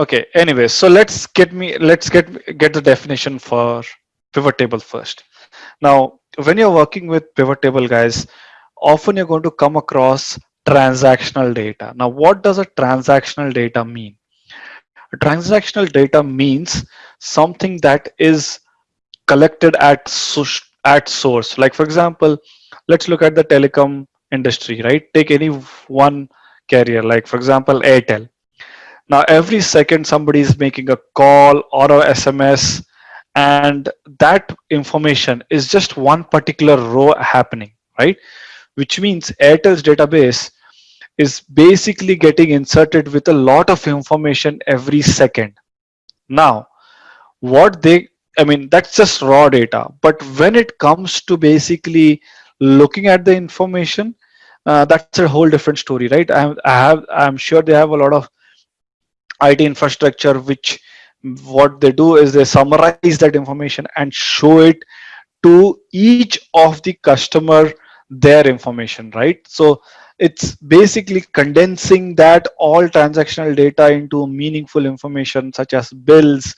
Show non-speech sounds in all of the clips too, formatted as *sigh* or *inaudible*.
Okay. Anyway, so let's get me let's get get the definition for pivot table first. Now, when you're working with pivot table, guys, often you're going to come across transactional data. Now, what does a transactional data mean? A transactional data means something that is collected at at source. Like for example, let's look at the telecom industry, right? Take any one carrier, like for example, Airtel. Now, every second somebody is making a call or a SMS and that information is just one particular row happening, right? Which means Airtel's database is basically getting inserted with a lot of information every second. Now, what they, I mean, that's just raw data. But when it comes to basically looking at the information, uh, that's a whole different story, right? I, I have, I'm sure they have a lot of IT infrastructure, which what they do is they summarize that information and show it to each of the customer their information, right? So it's basically condensing that all transactional data into meaningful information such as bills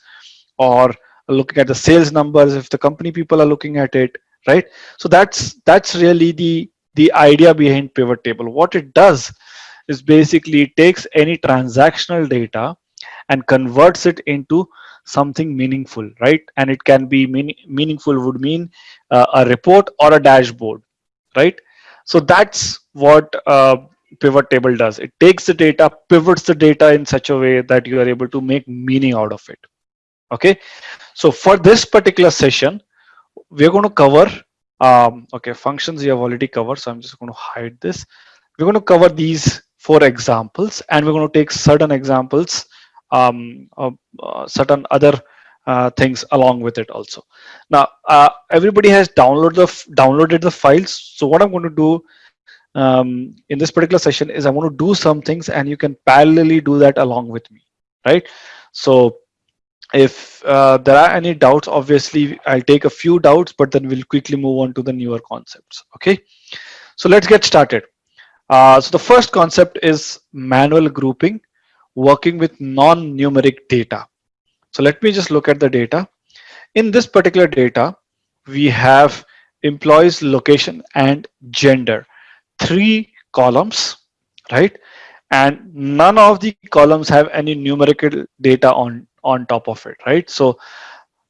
or looking at the sales numbers if the company people are looking at it right so that's that's really the the idea behind pivot table what it does is basically it takes any transactional data and converts it into something meaningful right and it can be mean, meaningful would mean uh, a report or a dashboard right so that's what uh, pivot table does. It takes the data, pivots the data in such a way that you are able to make meaning out of it. Okay. So for this particular session, we're going to cover, um, okay, functions you have already covered. So I'm just going to hide this. We're going to cover these four examples and we're going to take certain examples, um, uh, certain other uh, things along with it also. Now, uh, everybody has downloaded the downloaded the files. So what I'm going to do um, in this particular session is I want to do some things and you can parallelly do that along with me, right? So if uh, there are any doubts, obviously I'll take a few doubts, but then we'll quickly move on to the newer concepts. Okay, so let's get started. Uh, so the first concept is manual grouping, working with non-numeric data. So let me just look at the data. In this particular data, we have employees location and gender, three columns, right? And none of the columns have any numerical data on, on top of it, right? So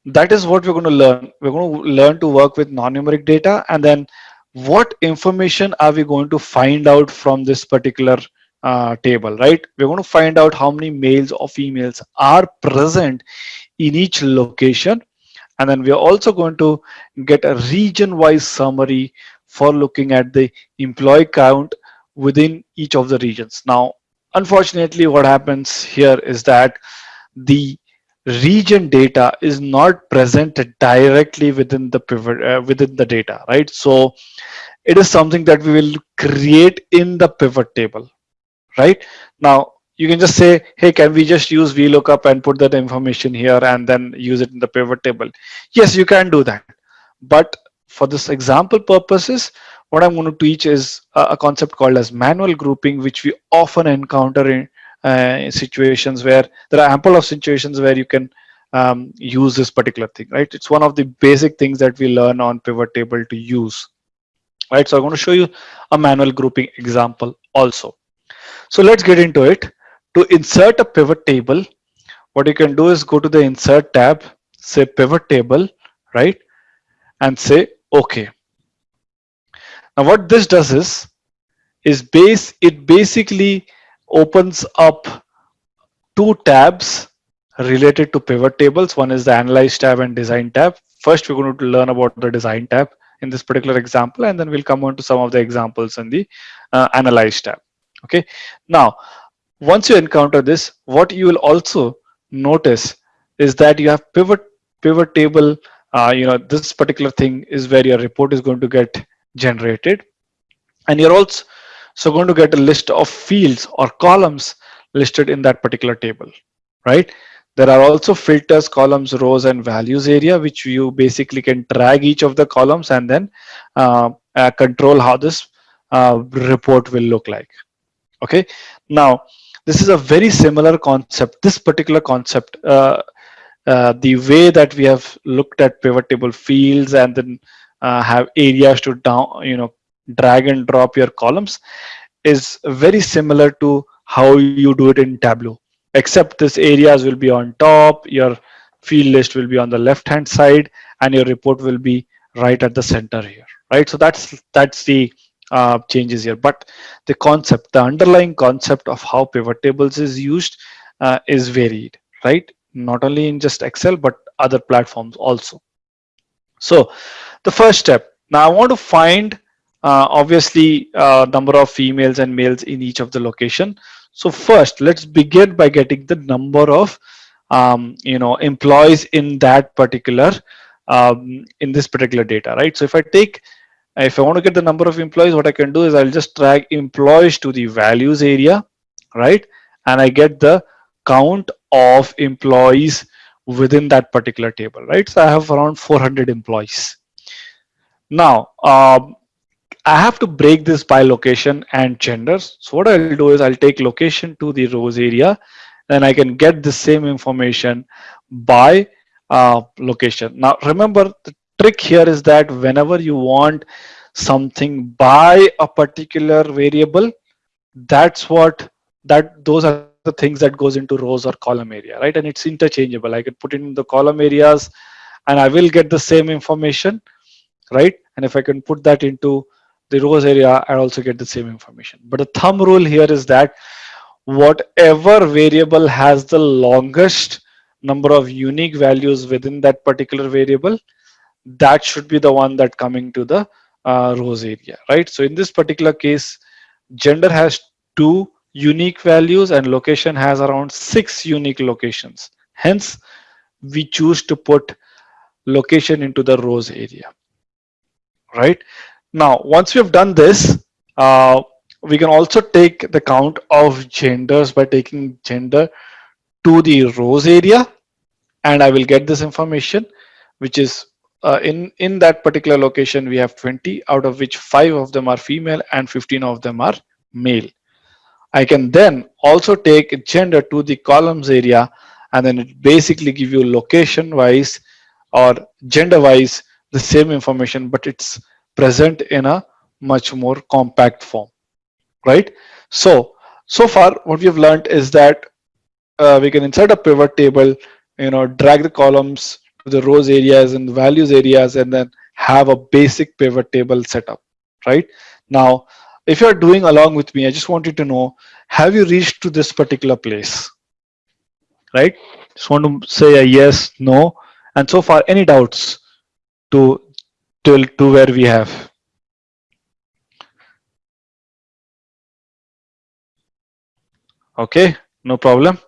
that is what we're going to learn. We're going to learn to work with non-numeric data and then what information are we going to find out from this particular uh, table, right? We're going to find out how many males or females are present in each location. And then we're also going to get a region-wise summary for looking at the employee count within each of the regions. Now, unfortunately, what happens here is that the region data is not present directly within the pivot uh, within the data right so it is something that we will create in the pivot table right? Now you can just say, hey, can we just use VLOOKUP and put that information here and then use it in the pivot table? Yes, you can do that. But for this example purposes, what I'm going to teach is a, concept called as manual grouping, which we often encounter in, uh, situations where there are ample of situations where you can um, use this particular thing, right? It's one of the basic things that we learn on pivot table to use, right? So I'm going to show you a manual grouping example also. So let's get into it. To insert a pivot table, what you can do is go to the insert tab, say pivot table, right? And say okay. Now what this does is, is base, it basically opens up two tabs related to pivot tables. One is the analyze tab and design tab. First, we're going to learn about the design tab in this particular example, and then we'll come on to some of the examples in the uh, analyze tab okay now once you encounter this what you will also notice is that you have pivot pivot table uh, you know this particular thing is where your report is going to get generated and you're also so going to get a list of fields or columns listed in that particular table right there are also filters columns rows and values area which you basically can drag each of the columns and then uh, uh, control how this uh, report will look like okay now this is a very similar concept. This particular concept, uh, uh, the way that we have looked at pivot table fields and then uh, have areas to down, you know, drag and drop your columns is very similar to how you do it in Tableau, except this areas will be on top, your field list will be on the left hand side, and your report will be right at the center here, right? So that's that's the uh, changes here. But the concept, the underlying concept of how pivot tables is used uh, is varied, right? Not only in just Excel, but other platforms also. So the first step, now I want to find obviously uh, number of females and males in each of the location. So first, let's begin by getting the number of um, you know employees in that particular um, in this particular data, right? So if I take if I want to get the number of employees, what I can do is I'll just drag employees to the values area, right? And I get the count of employees within that particular table, right? So I have around 400 employees. Now, um, I have to break this by location and genders. So what I'll do is I'll take location to the rows area, then I can get the same information by uh, location. Now, remember the trick here is that whenever you want something by a particular variable, that's what that those are the things that goes into rows or column area, right? And it's interchangeable. I can put it in the column areas and I will get the same information, right? And if I can put that into the rows area, and also get the same information. But the thumb rule here is that whatever variable has the longest number of unique values within that particular variable, that should be the one that coming to the uh, rows area, right? So in this particular case, gender has two unique values and location has around six unique locations. Hence, we choose to put location into the rows area, right? Now, once we have done this, uh, we can also take the count of genders by taking gender to the rows area and I will get this information, which is uh, in, in that particular location, we have 20, out of which five of them are female and 15 of them are male. I can then also take gender to the columns area and then it basically give you location wise or gender wise the same information, but it's present in a much more compact form, right? So, so far what we have learned is that uh, we can insert a pivot table, you know, drag the columns to the rows areas and values areas and then have a basic pivot table setup, right? Now, if you're doing along with me, I just want you to know, have you reached to this particular place, right? Just want to say a yes, no, and so far any doubts to till to where we have. Okay, no problem.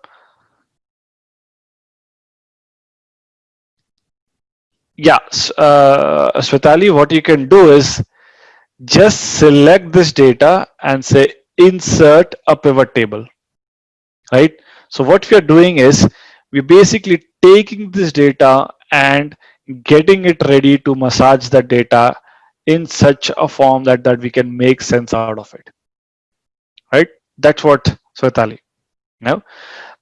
yeah, uh, what you can do is just select this data and say insert a pivot table, right? So what we are doing is we're basically taking this data and getting it ready to massage the data in such a form that, that we can make sense out of it, right? That's what Svetali. Now,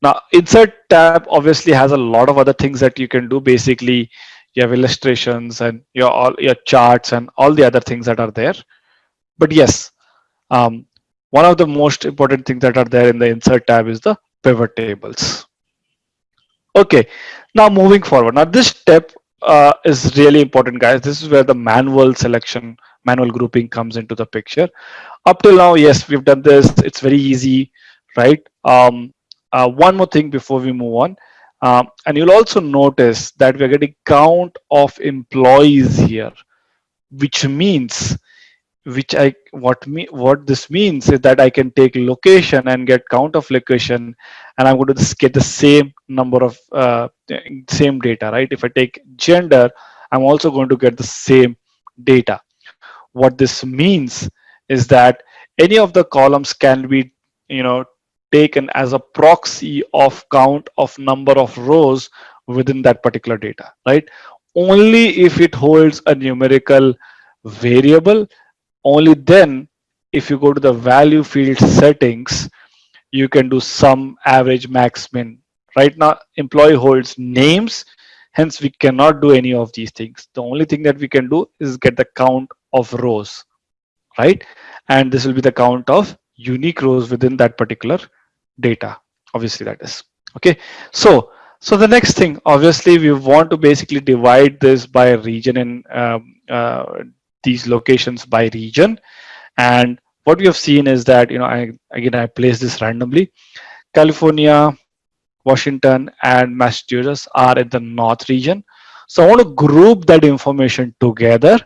now insert tab obviously has a lot of other things that you can do. Basically, you have illustrations and your all your charts and all the other things that are there but yes um, one of the most important things that are there in the insert tab is the pivot tables okay now moving forward now this step uh, is really important guys. This is where the manual selection manual grouping comes into the picture. Up till now yes we've done this. It's very easy right? Um, uh, one more thing before we move on. Um, and you'll also notice that we're getting count of employees here, which means, which I what me what this means is that I can take location and get count of location, and I'm going to get the same number of uh, same data, right? If I take gender, I'm also going to get the same data. What this means is that any of the columns can be, you know, taken as a proxy of count of number of rows within that particular data, right? Only if it holds a numerical variable, only then if you go to the value field settings, you can do sum, average, max, min. Right now, employee holds names, hence we cannot do any of these things. The only thing that we can do is get the count of rows, right? And this will be the count of unique rows within that particular data. Obviously, that is okay. So, so the next thing, obviously, we want to basically divide this by region and um, uh, these locations by region. And what we have seen is that, you know, I, again, I place this randomly. California, Washington, and Massachusetts are in the North region. So I want to group that information together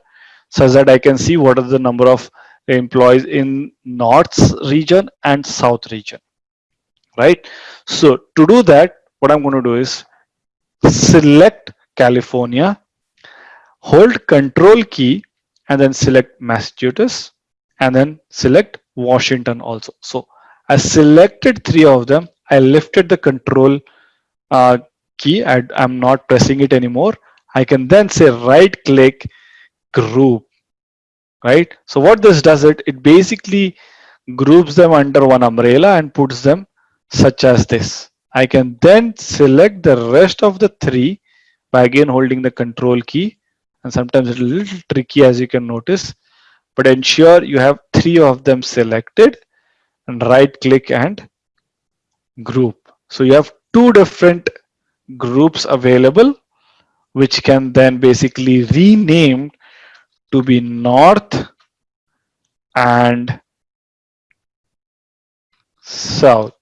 so that I can see what are the number of employees in North region and South region, right? So to do that, what I'm going to do is select California, hold control key, and then select Massachusetts, and then select Washington also. So I selected three of them. I lifted the control uh, key. I, I'm not pressing it anymore. I can then say right click group, right? So what this does it, it basically groups them under one umbrella and puts them such as this. I can then select the rest of the three by again holding the control key and sometimes it's a little tricky as you can notice but ensure you have three of them selected and right click and group. So you have two different groups available which can then basically rename to be north and south.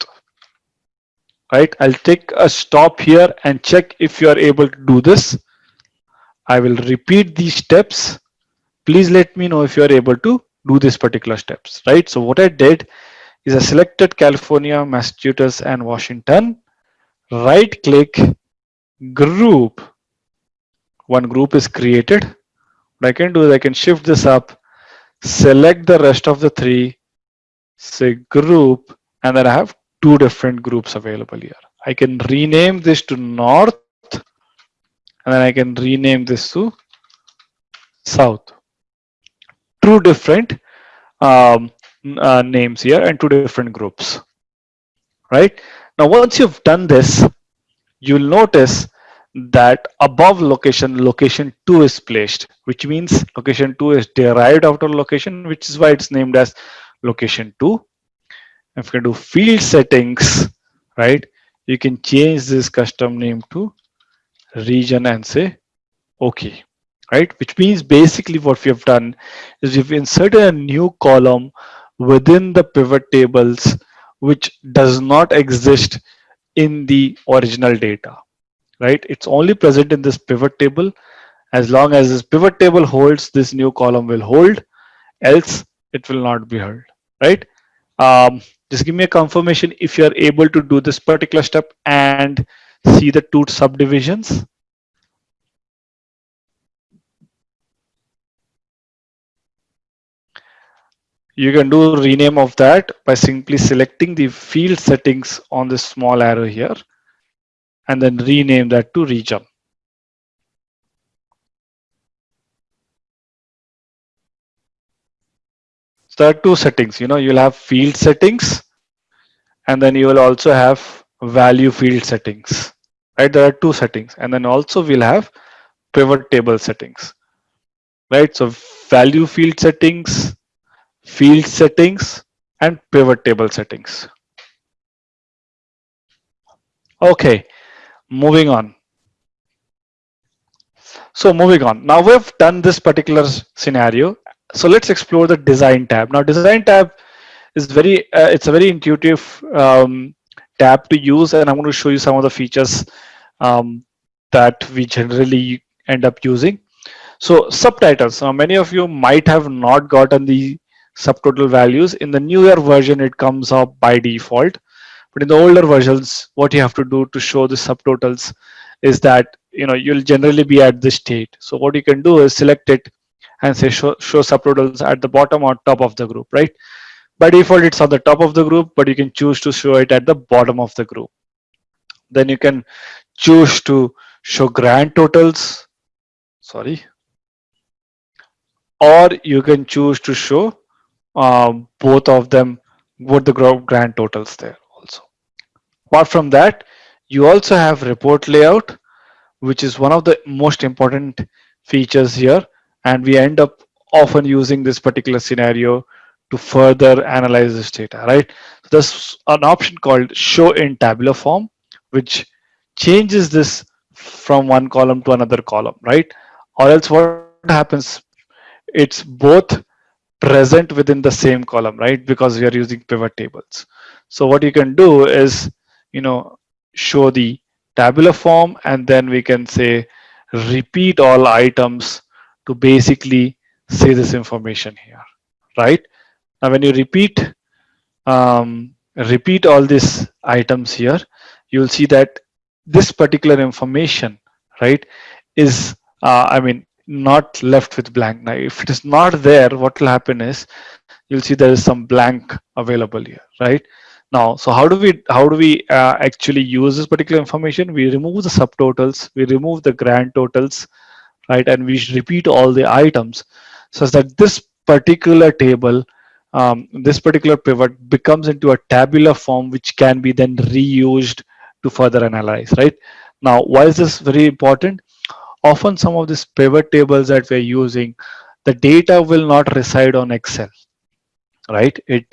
Right? I'll take a stop here and check if you are able to do this. I will repeat these steps. Please let me know if you are able to do these particular steps, right? So what I did is I selected California, Massachusetts, and Washington. Right click, group. One group is created. What I can do is I can shift this up, select the rest of the three, say group, and then I have two different groups available here. I can rename this to North and then I can rename this to south. Two different um, uh, names here and two different groups, right? Now, once you've done this, you'll notice that above location, location two is placed, which means location two is derived out of location, which is why it's named as location two. If you do field settings, right, you can change this custom name to region and say okay right which means basically what we have done is we've inserted a new column within the pivot tables which does not exist in the original data right? It's only present in this pivot table. As long as this pivot table holds this new column will hold else it will not be held right? Um, just give me a confirmation if you are able to do this particular step and see the two subdivisions. You can do rename of that by simply selecting the field settings on this small arrow here and then rename that to region. So there are two settings, you know, you'll have field settings and then you will also have value field settings right there are two settings and then also we'll have pivot table settings right so value field settings field settings and pivot table settings. Okay moving on. So moving on. Now we've done this particular scenario. So let's explore the design tab. Now design tab is very uh, it's a very intuitive um, tab to use and I'm going to show you some of the features um, that we generally end up using. So subtotals. Now many of you might have not gotten the subtotal values. In the newer version, it comes up by default. But in the older versions, what you have to do to show the subtotals is that you know you'll generally be at this state. So what you can do is select it and say show, show subtotals at the bottom or top of the group, right? by default it's on the top of the group but you can choose to show it at the bottom of the group then you can choose to show grand totals sorry or you can choose to show Um, both of them both the grand totals there also. Apart from that, you also have report layout, which is one of the most important features here. And we end up often using this particular scenario to further analyze this data, right? So there's an option called show in tabular form, which changes this from one column to another column, right? Or else what happens, it's both present within the same column, right? Because we are using pivot tables. So what you can do is, you know, show the tabular form and then we can say repeat all items to basically see this information here, right? Now when you repeat um, repeat all these items here, you'll see that this particular information, right, is uh, I mean not left with blank. Now, if it is not there, what will happen is you'll see there is some blank available here, right? Now, so how do we how do we uh, actually use this particular information? We remove the subtotals, we remove the grand totals, right, and we repeat all the items, such that this particular table, um, this particular pivot becomes into a tabular form, which can be then reused to further analyze, right? Now, why is this very important? Often some of these pivot tables that we're using, the data will not reside on Excel, right? It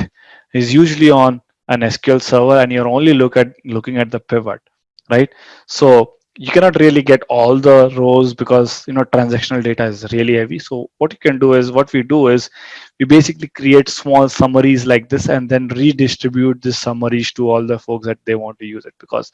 is usually on an SQL server and you're only look at looking at the pivot, right? So you cannot really get all the rows because you know transactional data is really heavy. So what you can do is what we do is we basically create small summaries like this and then redistribute these summaries to all the folks that they want to use it because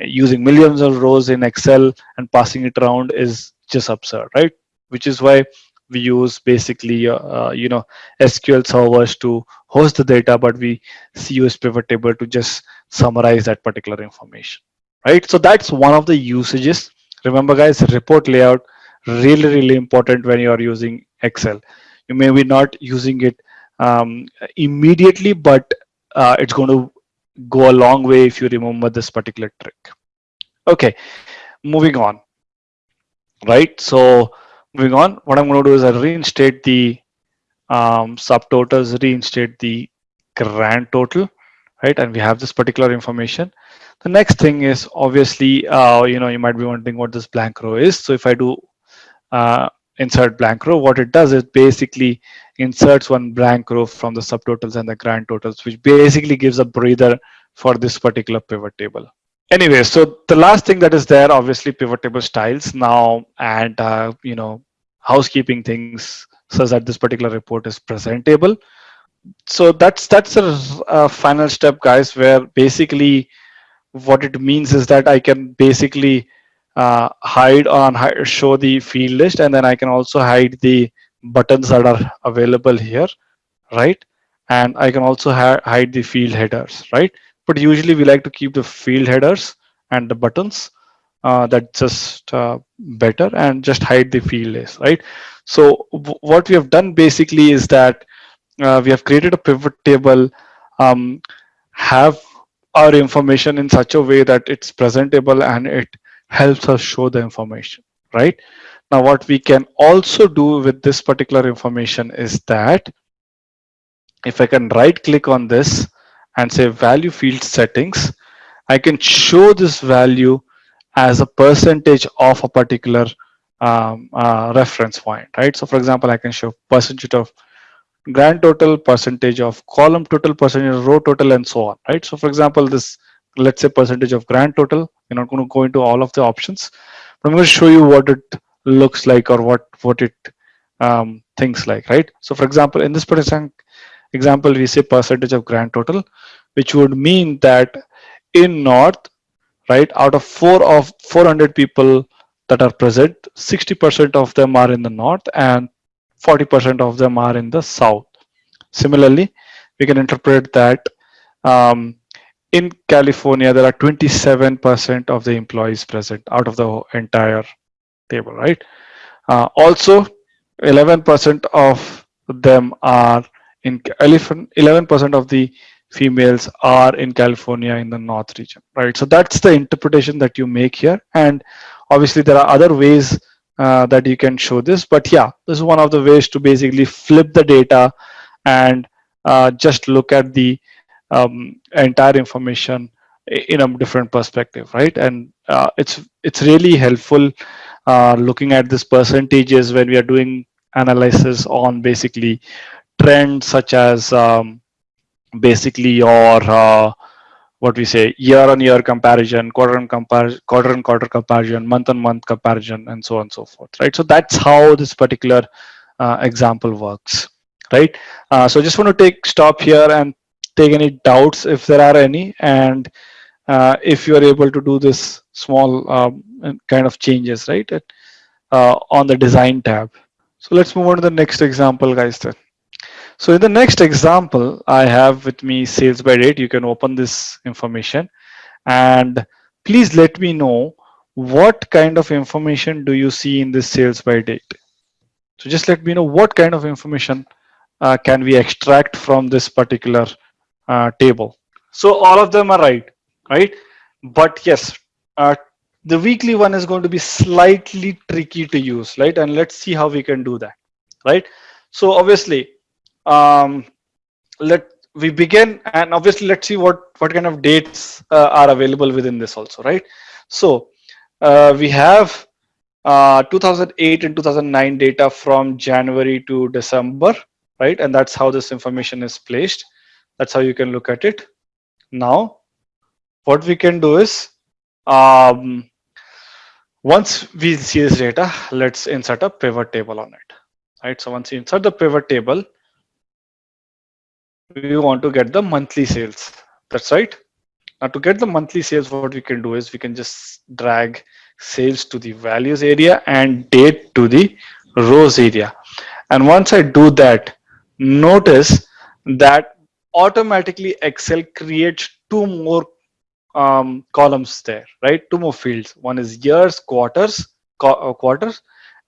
using millions of rows in Excel and passing it around is just absurd, right? Which is why we use basically, uh, you know, SQL servers to host the data, but we use pivot table to just summarize that particular information, right? So that's one of the usages. Remember guys, report layout, really, really important when you are using Excel. You may be not using it um, immediately, but uh, it's going to go a long way if you remember this particular trick. Okay, moving on. Right, so moving on, what I'm going to do is I reinstate the um, subtotals, reinstate the grand total, right? And we have this particular information. The next thing is obviously, uh, you know, you might be wondering what this blank row is. So if I do uh, insert blank row, what it does is basically inserts one blank row from the subtotals and the grand totals, which basically gives a breather for this particular pivot table. Anyway, so the last thing that is there, obviously pivot table styles now, and uh, you know, housekeeping things says that this particular report is presentable. So that's that's a, a final step, guys, where basically what it means is that I can basically uh, hide on show the field list, and then I can also hide the buttons that are available here, right? And I can also hide the field headers, right? but usually we like to keep the field headers and the buttons uh, that's just uh, better and just hide the field list right so what we have done basically is that uh, we have created a pivot table um, have our information in such a way that it's presentable and it helps us show the information right now what we can also do with this particular information is that if I can right click on this and say value field settings, I can show this value as a percentage of a particular um, uh, reference point, right? So for example, I can show percentage of grand total, percentage of column total, percentage of row total, and so on, right? So for example, this, let's say percentage of grand total, we're not going to go into all of the options, but I'm going to show you what it looks like or what, what it um, thinks like, right? So for example, in this particular example, we say percentage of grand total, which would mean that in North, right, out of four of 400 people that are present, 60% of them are in the North and 40% of them are in the South. Similarly, we can interpret that um, in California, there are 27% of the employees present out of the entire table, right? Uh, also, 11% of them are in elephant. 11% of the females are in California in the north region, right? So that's the interpretation that you make here. And obviously there are other ways uh, that you can show this, but yeah, this is one of the ways to basically flip the data and uh, just look at the um, entire information in a different perspective, right? And uh, it's it's really helpful uh, looking at this percentages when we are doing analysis on basically trends such as um, basically your uh, what we say year on year comparison quarter on comparison quarter on quarter comparison month on month comparison and so on and so forth right? So that's how this particular uh, example works right? Uh, so just want to take stop here and take any doubts if there are any and if you are able to do this small um, kind of changes right uh, on the design tab so let's move on to the next example guys then so in the next example, I have with me sales by date. You can open this information and please let me know what kind of information do you see in this sales by date. So just let me know what kind of information uh, can we extract from this particular uh, table. So all of them are right, right? But yes, uh, the weekly one is going to be slightly tricky to use, right? And let's see how we can do that, right? So obviously um, let we begin and obviously let's see what what kind of dates uh, are available within this also right so uh, we have uh, 2008 and 2009 data from January to December right and that's how this information is placed that's how you can look at it now what we can do is um, once we see this data let's insert a pivot table on it right so once you insert the pivot table we want to get the monthly sales. That's right. Now to get the monthly sales, what we can do is we can just drag sales to the values area and date to the rows area. And once I do that, notice that automatically Excel creates two more um, columns there, right? Two more fields. One is years, quarters, qu uh, quarters,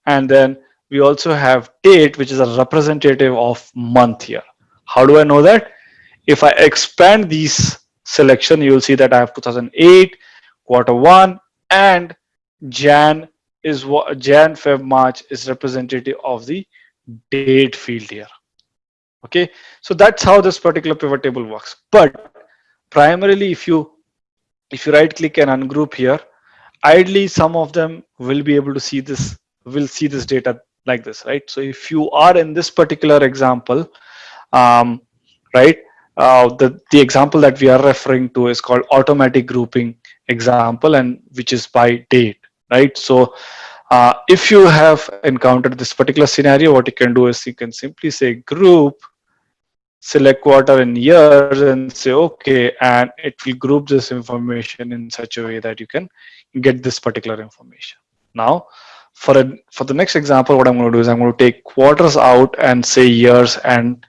and then we also have date, which is a representative of month here. How do I know that? If I expand these selection, you will see that I have 2008, quarter one, and Jan is Jan, Feb, March is representative of the date field here. Okay, so that's how this particular pivot table works. But primarily, if you if you right click and ungroup here, ideally some of them will be able to see this will see this data like this, right? So if you are in this particular example, um, right? Uh, the, the example that we are referring to is called automatic grouping example and which is by date, right? So uh, if you have encountered this particular scenario, what you can do is you can simply say group, select quarter and years and say, okay, and it will group this information in such a way that you can get this particular information. Now, for a, for the next example, what I'm going to do is I'm going to take quarters out and say years and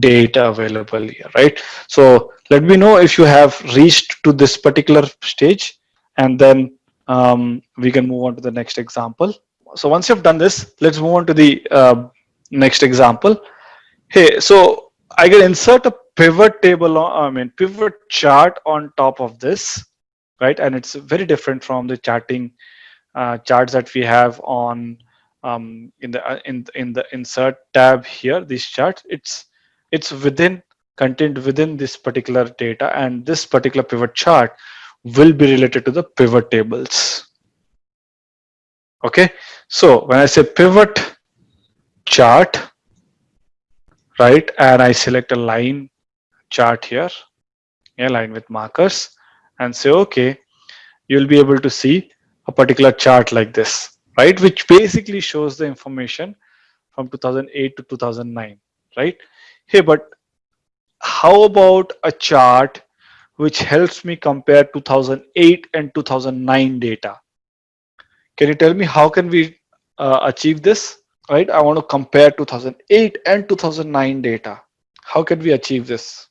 data available here, right? So let me know if you have reached to this particular stage and then um, we can move on to the next example. So once you've done this, let's move on to the uh, next example. Hey, so I can insert a pivot table, I mean, pivot chart on top of this, right? And it's very different from the charting uh, charts that we have on um, in the uh, in in the insert tab here. These charts, it's it's within contained within this particular data and this particular pivot chart will be related to the pivot tables okay so when i say pivot chart right? And i select a line chart here. A line with markers. And say okay you'll be able to see a particular chart like this. Right? Which basically shows the information from 2008 to 2009 right? Hey, but how about a chart which helps me compare 2008 and 2009 data? Can you tell me how can we uh, achieve this? Right, I want to compare 2008 and 2009 data. How can we achieve this?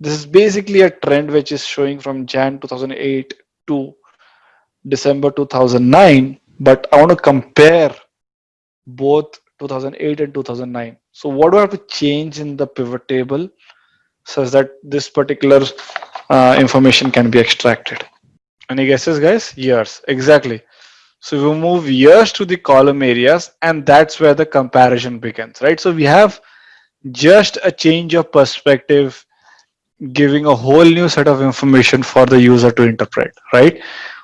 This is basically a trend which is showing from Jan 2008 to December 2009, but I want to compare both 2008 and 2009. So what do I have to change in the pivot table such that this particular uh, information can be extracted? Any guesses guys? Years, exactly. So we move years to the column areas and that's where the comparison begins, right? So we have just a change of perspective giving a whole new set of information for the user to interpret, right?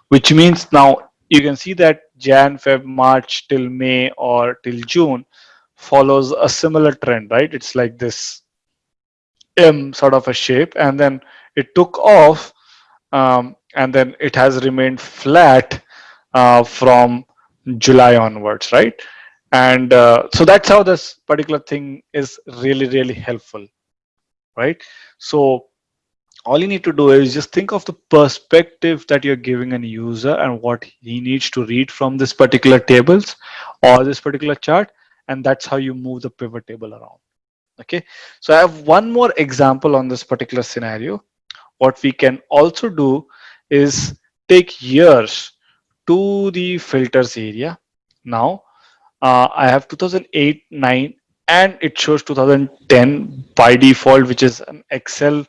Which means now you can see that Jan, Feb, March till May or till June follows a similar trend, right? It's like this M sort of a shape, and then it took off, um, and then it has remained flat from July onwards, right? And uh, so that's how this particular thing is really, really helpful, right? So all you need to do is just think of the perspective that you're giving a user and what he needs to read from this particular tables or this particular chart and that's how you move the pivot table around okay so i have one more example on this particular scenario what we can also do is take years to the filters area. Now uh, i have 2008 9 and it shows 2010 by default which is an excel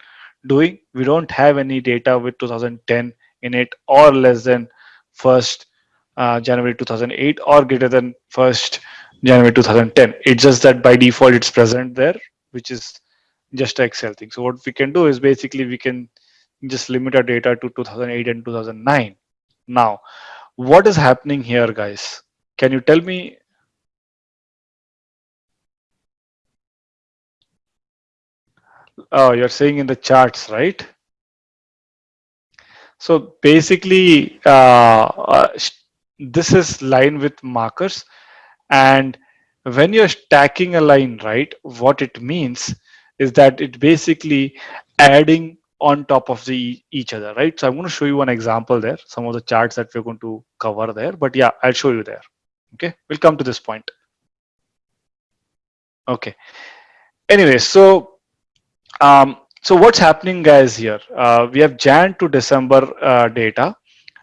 doing. We don't have any data with 2010 in it or less than first uh, january 2008 or greater than first january 2010 it's just that by default it's present there which is just excel thing. So what we can do is basically we can just limit our data to 2008 and 2009 now what is happening here guys can you tell me Oh, you're saying in the charts, right? So basically, uh, uh, this is line with markers. And when you're stacking a line, right, what it means is that it basically adding on top of the each other, right? So I'm going to show you one example there, some of the charts that we're going to cover there. But yeah, I'll show you there. Okay, we'll come to this point. Okay. Anyway, so um, so what's happening guys here? Uh, we have Jan to December uh, data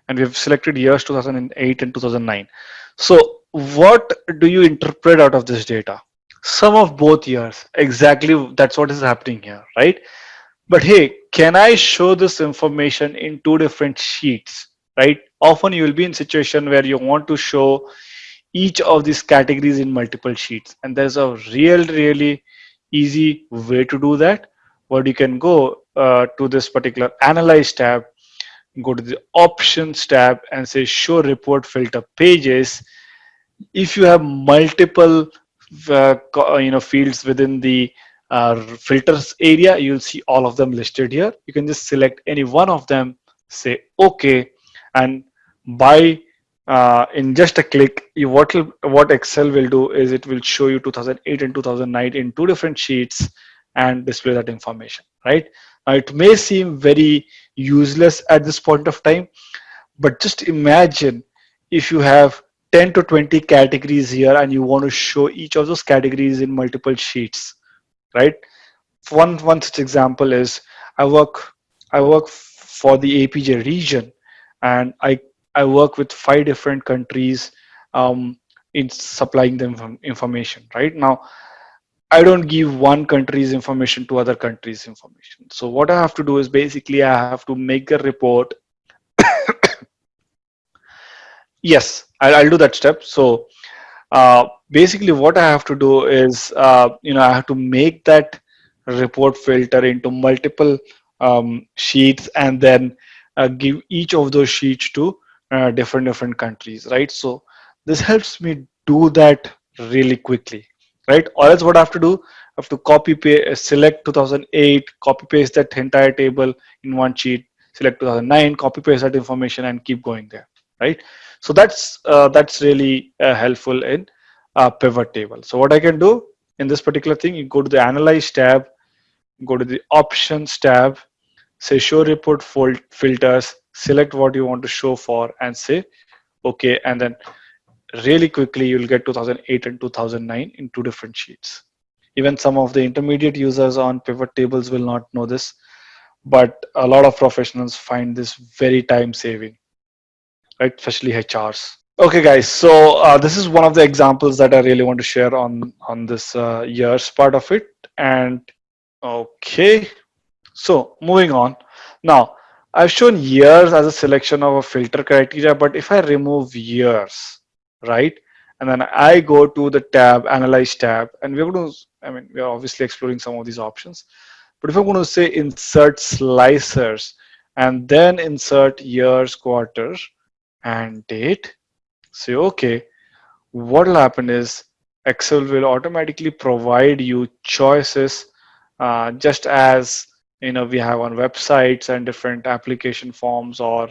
and we've selected years 2008 and 2009. So what do you interpret out of this data? Sum of both years. Exactly that's what is happening here, right? But hey, can I show this information in two different sheets, right? Often you will be in situation where you want to show each of these categories in multiple sheets. And there's a real, really easy way to do that what you can go uh, to this particular analyze tab go to the options tab and say show report filter pages if you have multiple uh, you know fields within the uh, filters area you'll see all of them listed here you can just select any one of them say okay and by uh, in just a click you what what excel will do is it will show you 2008 and 2009 in two different sheets and display that information, right? Now, it may seem very useless at this point of time, but just imagine if you have 10 to 20 categories here and you want to show each of those categories in multiple sheets, right? One, one such example is I work, I work for the APJ region and I, I work with five different countries um, in supplying them information, right? Now, I don't give one country's information to other countries' information. So what I have to do is basically I have to make a report. *coughs* yes, I'll, I'll, do that step. So uh, basically what I have to do is, uh, you know, I have to make that report filter into multiple um, sheets and then uh, give each of those sheets to uh, different different countries, right? So this helps me do that really quickly right? Or else what I have to do, I have to copy paste, select 2008, copy paste that entire table in one sheet, select 2009, copy paste that information and keep going there, right? So that's uh, that's really uh, helpful in uh, pivot table. So what I can do in this particular thing, you go to the analyze tab, go to the options tab, say show report filters, select what you want to show for and say, okay, and then really quickly you'll get 2008 and 2009 in two different sheets. Even some of the intermediate users on pivot tables will not know this but a lot of professionals find this very time saving right? Especially hrs okay guys so uh, this is one of the examples that i really want to share on on this uh, years part of it and okay so moving on now i've shown years as a selection of a filter criteria but if i remove years right? And then I go to the tab, analyze tab, and we're going to, I mean, we're obviously exploring some of these options. But if I'm going to say insert slicers and then insert years, quarter, and date, say okay, what will happen is Excel will automatically provide you choices uh, just as you know we have on websites and different application forms or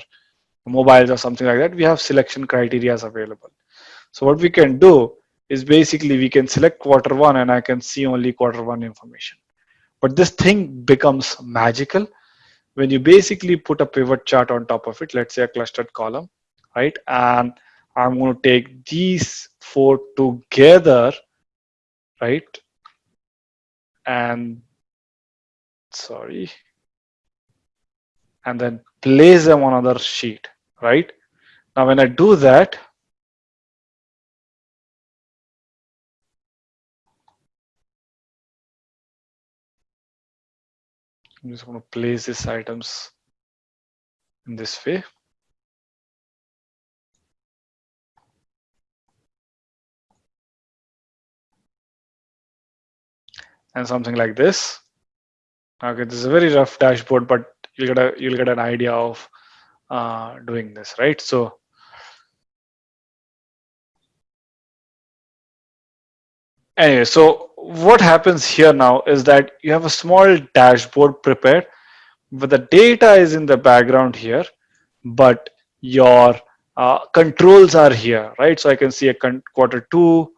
mobiles or something like that we have selection criteria available. So what we can do is basically we can select quarter one and I can see only quarter one information. But this thing becomes magical when you basically put a pivot chart on top of it let's say a clustered column right? And I'm going to take these four together right? And sorry. And then place them on another sheet right? Now when I do that I'm just going to place these items in this way and something like this Okay, this is a very rough dashboard, but you'll get a you'll get an idea of uh, doing this, right? So anyway, so what happens here now is that you have a small dashboard prepared, but the data is in the background here, but your uh, controls are here, right? So I can see a quarter two,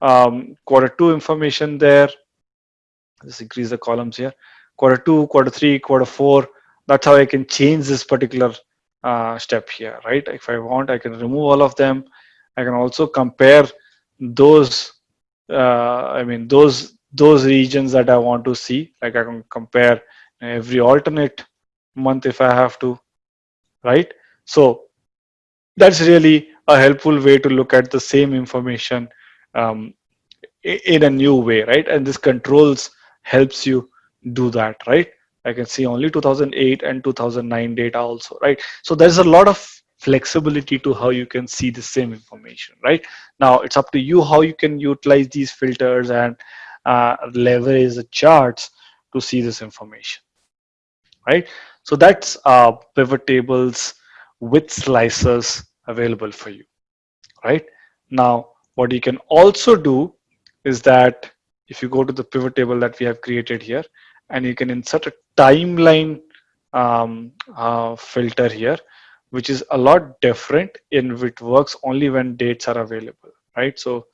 um, quarter two information there. Let's increase the columns here quarter two, quarter three, quarter four. That's how I can change this particular uh, step here, right? If I want, I can remove all of them. I can also compare those, uh, I mean, those those regions that I want to see. Like I can compare every alternate month if I have to, right? So that's really a helpful way to look at the same information um, in a new way, right? And this controls helps you do that, right? I can see only 2008 and 2009 data also, right? So there's a lot of flexibility to how you can see the same information, right? Now it's up to you how you can utilize these filters and uh, leverage the charts to see this information, right? So that's uh, pivot tables with slicers available for you, right? Now, what you can also do is that if you go to the pivot table that we have created here, and you can insert a timeline um, uh, filter here, which is a lot different in which works only when dates are available, right? So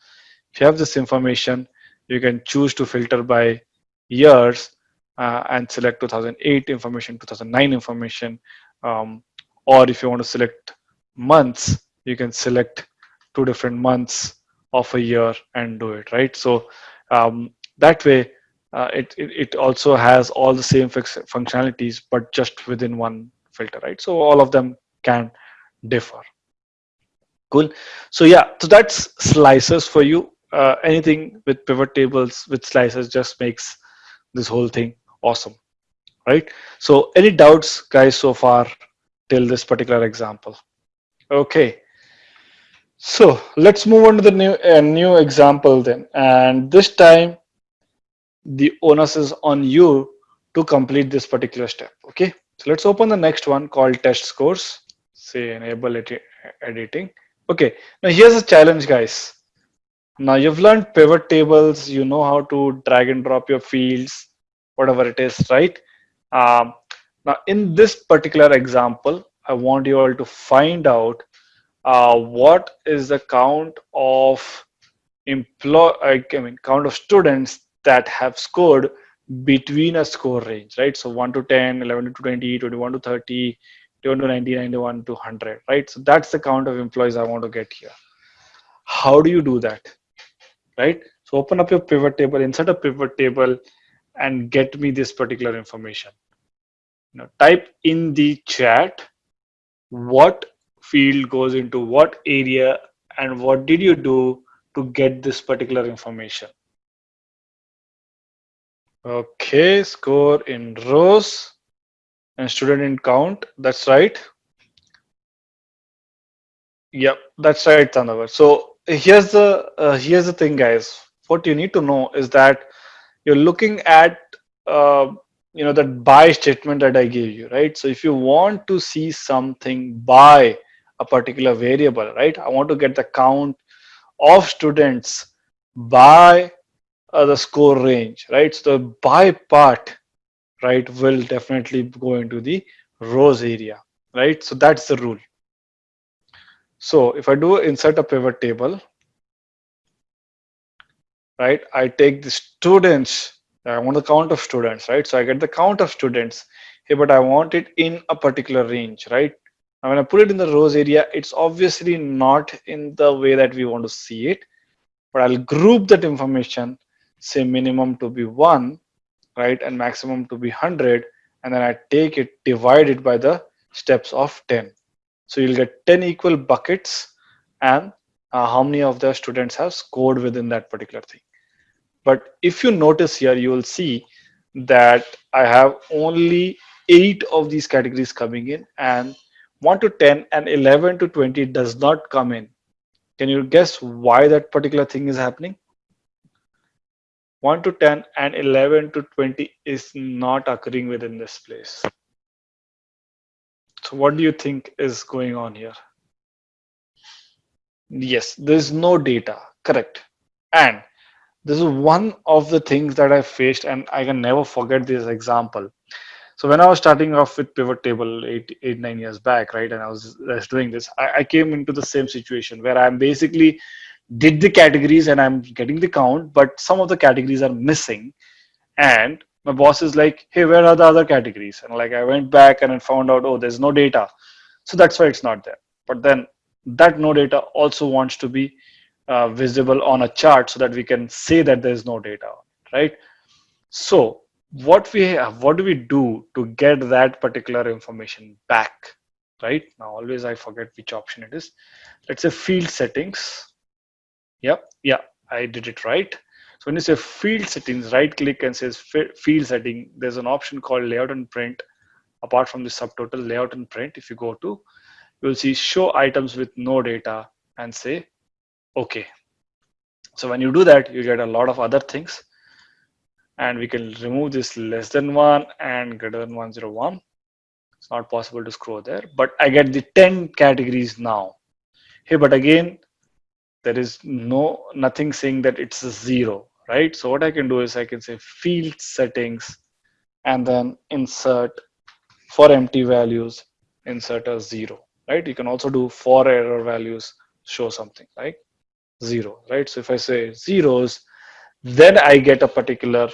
if you have this information, you can choose to filter by years uh, and select 2008 information, 2009 information, um, or if you want to select months, you can select two different months of a year and do it, right? So um, that way uh, it, it, it also has all the same functionalities but just within one filter right? So all of them can differ. Cool. So yeah so that's slicers for you. Uh, anything with pivot tables with slicers just makes this whole thing awesome right? So any doubts guys so far till this particular example? Okay so let's move on to the new uh, new example then. And this time the onus is on you to complete this particular step okay? So let's open the next one called test scores. Say enable ed editing. Okay now here's a challenge guys. Now you've learned pivot tables. You know how to drag and drop your fields whatever it is right? Um, now in this particular example i want you all to find out uh, what is the count of employ I mean count of students that have scored between a score range, right? So 1 to 10, 11 to 20, 21 to 30, 21 to 90, 91 to 100, right? So that's the count of employees I want to get here. How do you do that, right? So open up your pivot table, insert a pivot table and get me this particular information. Now type in the chat what field goes into what area and what did you do to get this particular information. Okay, score in rows and student in count. That's right. Yep, that's right, Tandavar. So here's the uh, here's the thing, guys. What you need to know is that you're looking at uh, you know that by statement that I gave you, right? So if you want to see something by a particular variable, right? I want to get the count of students by uh, the score range, right? So the by part, right, will definitely go into the rows area, right? So that's the rule. So if I do insert a pivot table, right, I take the students, I want the count of students, right? So I get the count of students here, but I want it in a particular range, right? Now when I put it in the rows area, it's obviously not in the way that we want to see it, but I'll group that information, say minimum to be one, right, and maximum to be 100, and then I take it, divide it by the steps of 10. So you'll get 10 equal buckets and uh, how many of the students have scored within that particular thing. But if you notice here, you will see that I have only eight of these categories coming in and 1 to 10 and 11 to 20 does not come in. Can you guess why that particular thing is happening? 1 to 10 and 11 to 20 is not occurring within this place. So what do you think is going on here? Yes, there's no data, correct. And this is one of the things that I faced and I can never forget this example. So when I was starting off with pivot table eight, eight, nine years back, right, and I was, was doing this, I, I came into the same situation where I'm basically did the categories and I'm getting the count, but some of the categories are missing. And my boss is like, hey, where are the other categories? And like I went back and I found out, oh, there's no data. So that's why it's not there. But then that no data also wants to be uh, visible on a chart so that we can say that there's no data, right? So what we have, what do we do to get that particular information back, right? Now always I forget which option it is. Let's say field settings. Yep, yeah, I did it right. So when you say field settings, right click and says field setting, there's an option called layout and print. Apart from the subtotal layout and print, if you go to, you'll see show items with no data and say, okay. So when you do that, you get a lot of other things and we can remove this less than one and greater than 101. It's not possible to scroll there, but I get the 10 categories now. Hey, but again, there is no nothing saying that it's a zero right? So what I can do is I can say field settings and then insert for empty values, insert a zero, right? You can also do for error values, show something like zero, right? So if I say zeros, then I get a particular,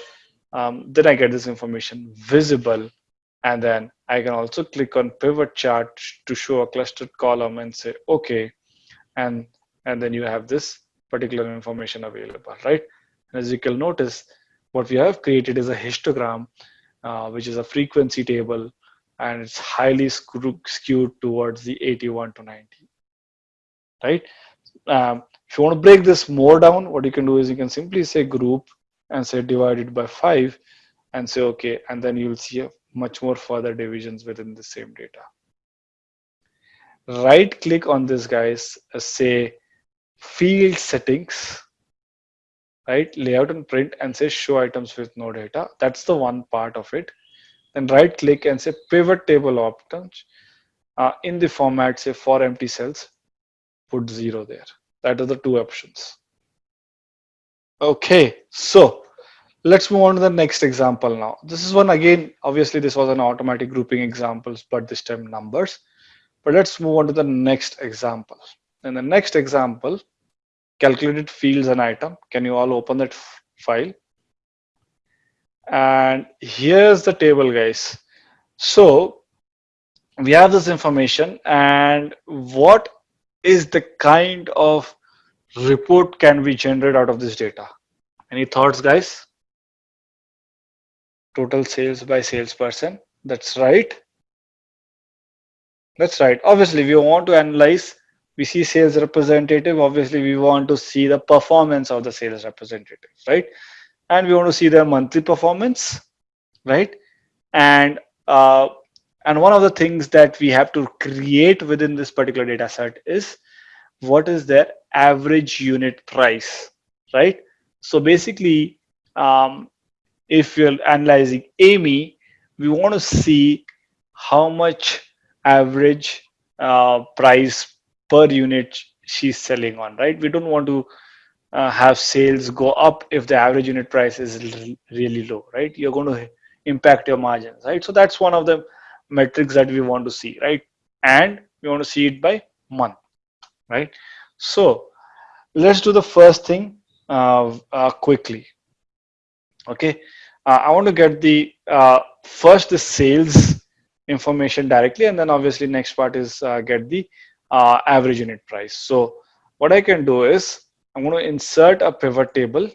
um, then I get this information visible. And then I can also click on pivot chart to show a clustered column and say, okay. And, and then you have this particular information available, right? And As you can notice, what we have created is a histogram, uh, which is a frequency table, and it's highly skewed towards the 81 to 90. Right? Um, if you want to break this more down, what you can do is you can simply say group and say divided by five and say okay, and then you'll see a much more further divisions within the same data. Right click on this guys, uh, say field settings right? Layout and print and say show items with no data. That's the one part of it. Then right click and say pivot table options. Uh, in the format, say for empty cells, put zero there. That are the two options. Okay, so let's move on to the next example now. This is one again, obviously this was an automatic grouping examples, but this time numbers. But let's move on to the next example. In the next example, calculated fields and item. Can you all open that file? And here's the table, guys. So we have this information and what is the kind of report can we generate out of this data? Any thoughts, guys? Total sales by salesperson. That's right. That's right. Obviously, we want to analyze we see sales representative obviously we want to see the performance of the sales representative right and we want to see their monthly performance right and uh, and one of the things that we have to create within this particular data set is what is their average unit price right so basically um, if you're analyzing amy we want to see how much average uh, price per unit she's selling on, right? We don't want to uh, have sales go up if the average unit price is really low, right? You're going to impact your margins, right? So that's one of the metrics that we want to see, right? And we want to see it by month, right? So let's do the first thing uh, uh, quickly. Okay, uh, I want to get the uh, first the sales information directly, and then obviously next part is uh, get the uh, average unit price. So what I can do is I'm going to insert a pivot table.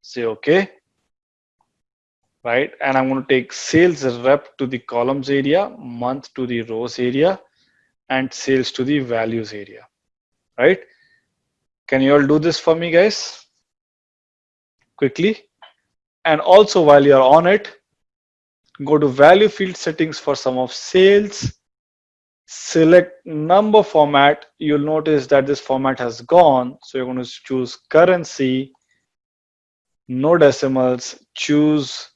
Say okay, right? And I'm going to take sales rep to the columns area, month to the rows area, and sales to the values area, right? Can you all do this for me, guys? Quickly. And also while you're on it, go to value field settings for sum of sales, select number format. You'll notice that this format has gone. So you're going to choose currency, no decimals, choose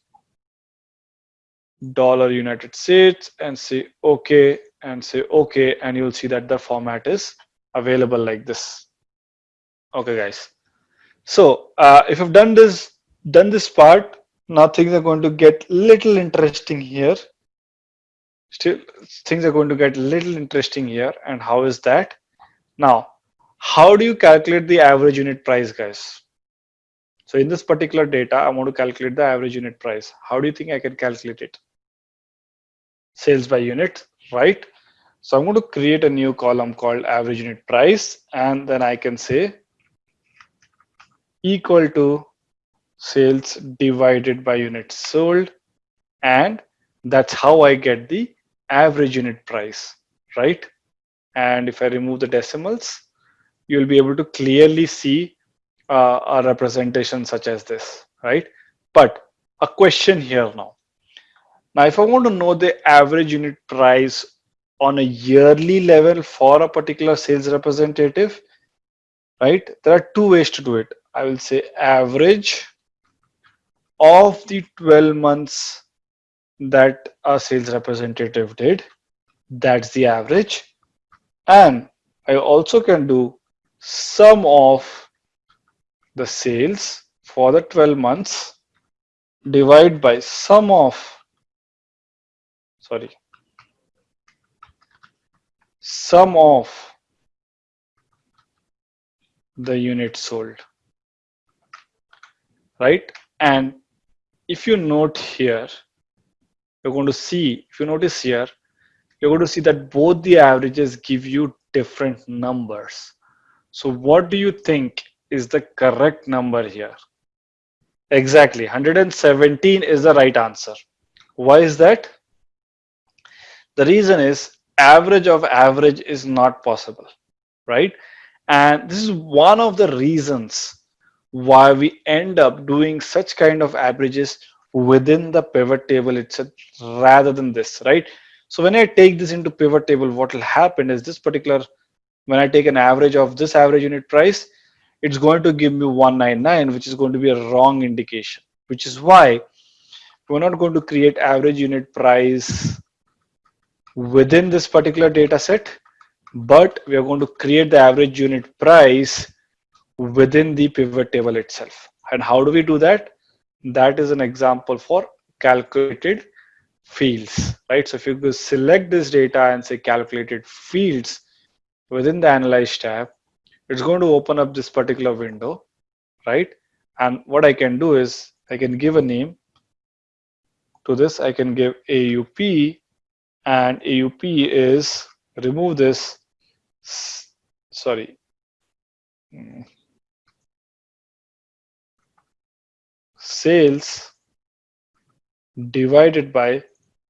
dollar United States and say okay and say okay and you'll see that the format is available like this. Okay guys. So uh, if you've done this done this part now things are going to get little interesting here. Still things are going to get little interesting here. And how is that? Now how do you calculate the average unit price guys? So in this particular data i want to calculate the average unit price. How do you think i can calculate it? Sales by unit, right? So I'm going to create a new column called average unit price, and then I can say equal to sales divided by units sold. And that's how I get the average unit price, right? And if I remove the decimals, you'll be able to clearly see uh, a representation such as this, right? But a question here now. Now, if I want to know the average unit price on a yearly level for a particular sales representative, right? There are two ways to do it. I will say average of the 12 months that a sales representative did. That's the average. And I also can do sum of the sales for the 12 months divide by sum of sorry. Sum of the units sold. Right? And if you note here you're going to see if you notice here you're going to see that both the averages give you different numbers. So what do you think is the correct number here? Exactly. 117 is the right answer. Why is that the reason is average of average is not possible, right? And this is one of the reasons why we end up doing such kind of averages within the pivot table itself rather than this, right? So when I take this into pivot table, what will happen is this particular, when I take an average of this average unit price, it's going to give me 199, which is going to be a wrong indication, which is why we're not going to create average unit price within this particular data set, but we are going to create the average unit price within the pivot table itself. And how do we do that? That is an example for calculated fields, right? So if you go select this data and say calculated fields within the analyze tab, it's going to open up this particular window, right? And what I can do is I can give a name to this. I can give AUP and AUP is remove this sorry. Hmm. Sales divided by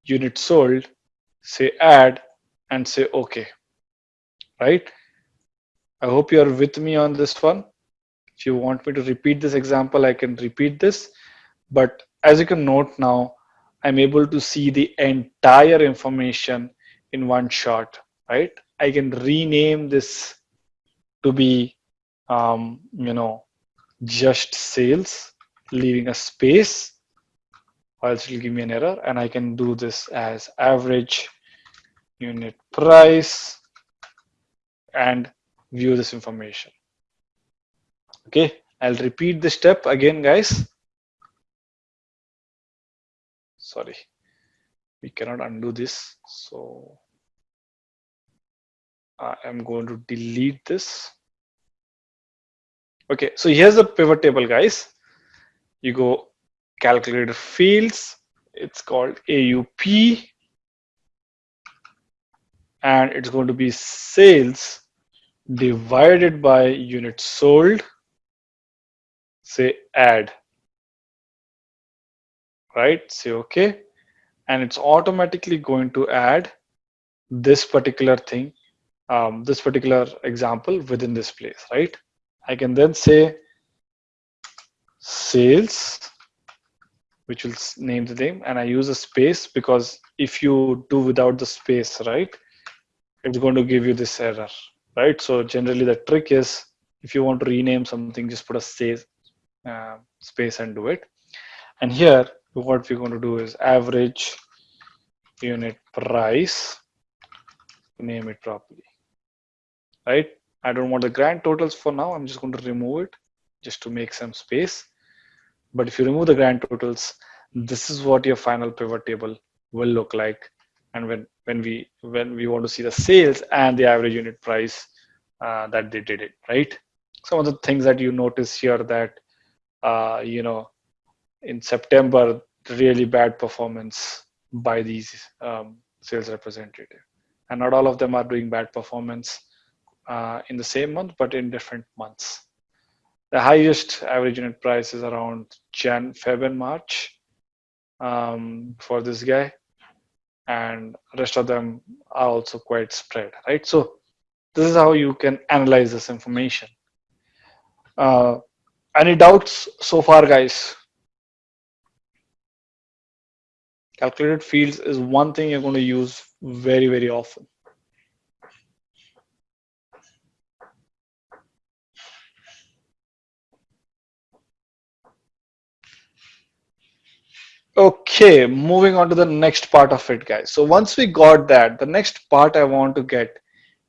unit sold say add and say okay right? I hope you are with me on this one. If you want me to repeat this example i can repeat this. But as you can note now I'm able to see the entire information in one shot, right? I can rename this to be, um, you know, just sales, leaving a space. or else it'll give me an error and I can do this as average unit price and view this information. Okay, I'll repeat the step again, guys. Sorry, we cannot undo this. So I am going to delete this. Okay, so here's the pivot table, guys. You go calculated fields. It's called AUP. And it's going to be sales divided by units sold. Say add. Right, say okay. And it's automatically going to add this particular thing, um, this particular example within this place, right? I can then say sales, which will name the name, and I use a space because if you do without the space, right, it's going to give you this error, right? So generally the trick is if you want to rename something, just put a space, uh, space and do it. And here, what we're going to do is average unit price, name it properly, right? I don't want the grand totals for now. I'm just going to remove it just to make some space. But if you remove the grand totals, this is what your final pivot table will look like. And when, when we when we want to see the sales and the average unit price uh, that they did it, right? Some of the things that you notice here that, uh, you know, in September, really bad performance by these um, sales representative. And not all of them are doing bad performance uh, in the same month, but in different months. The highest average unit price is around Jan, Feb, and March um, for this guy, and rest of them are also quite spread, right? So this is how you can analyze this information. Uh, any doubts so far, guys? Calculated fields is one thing you're going to use very, very often. Okay, moving on to the next part of it, guys. So once we got that, the next part I want to get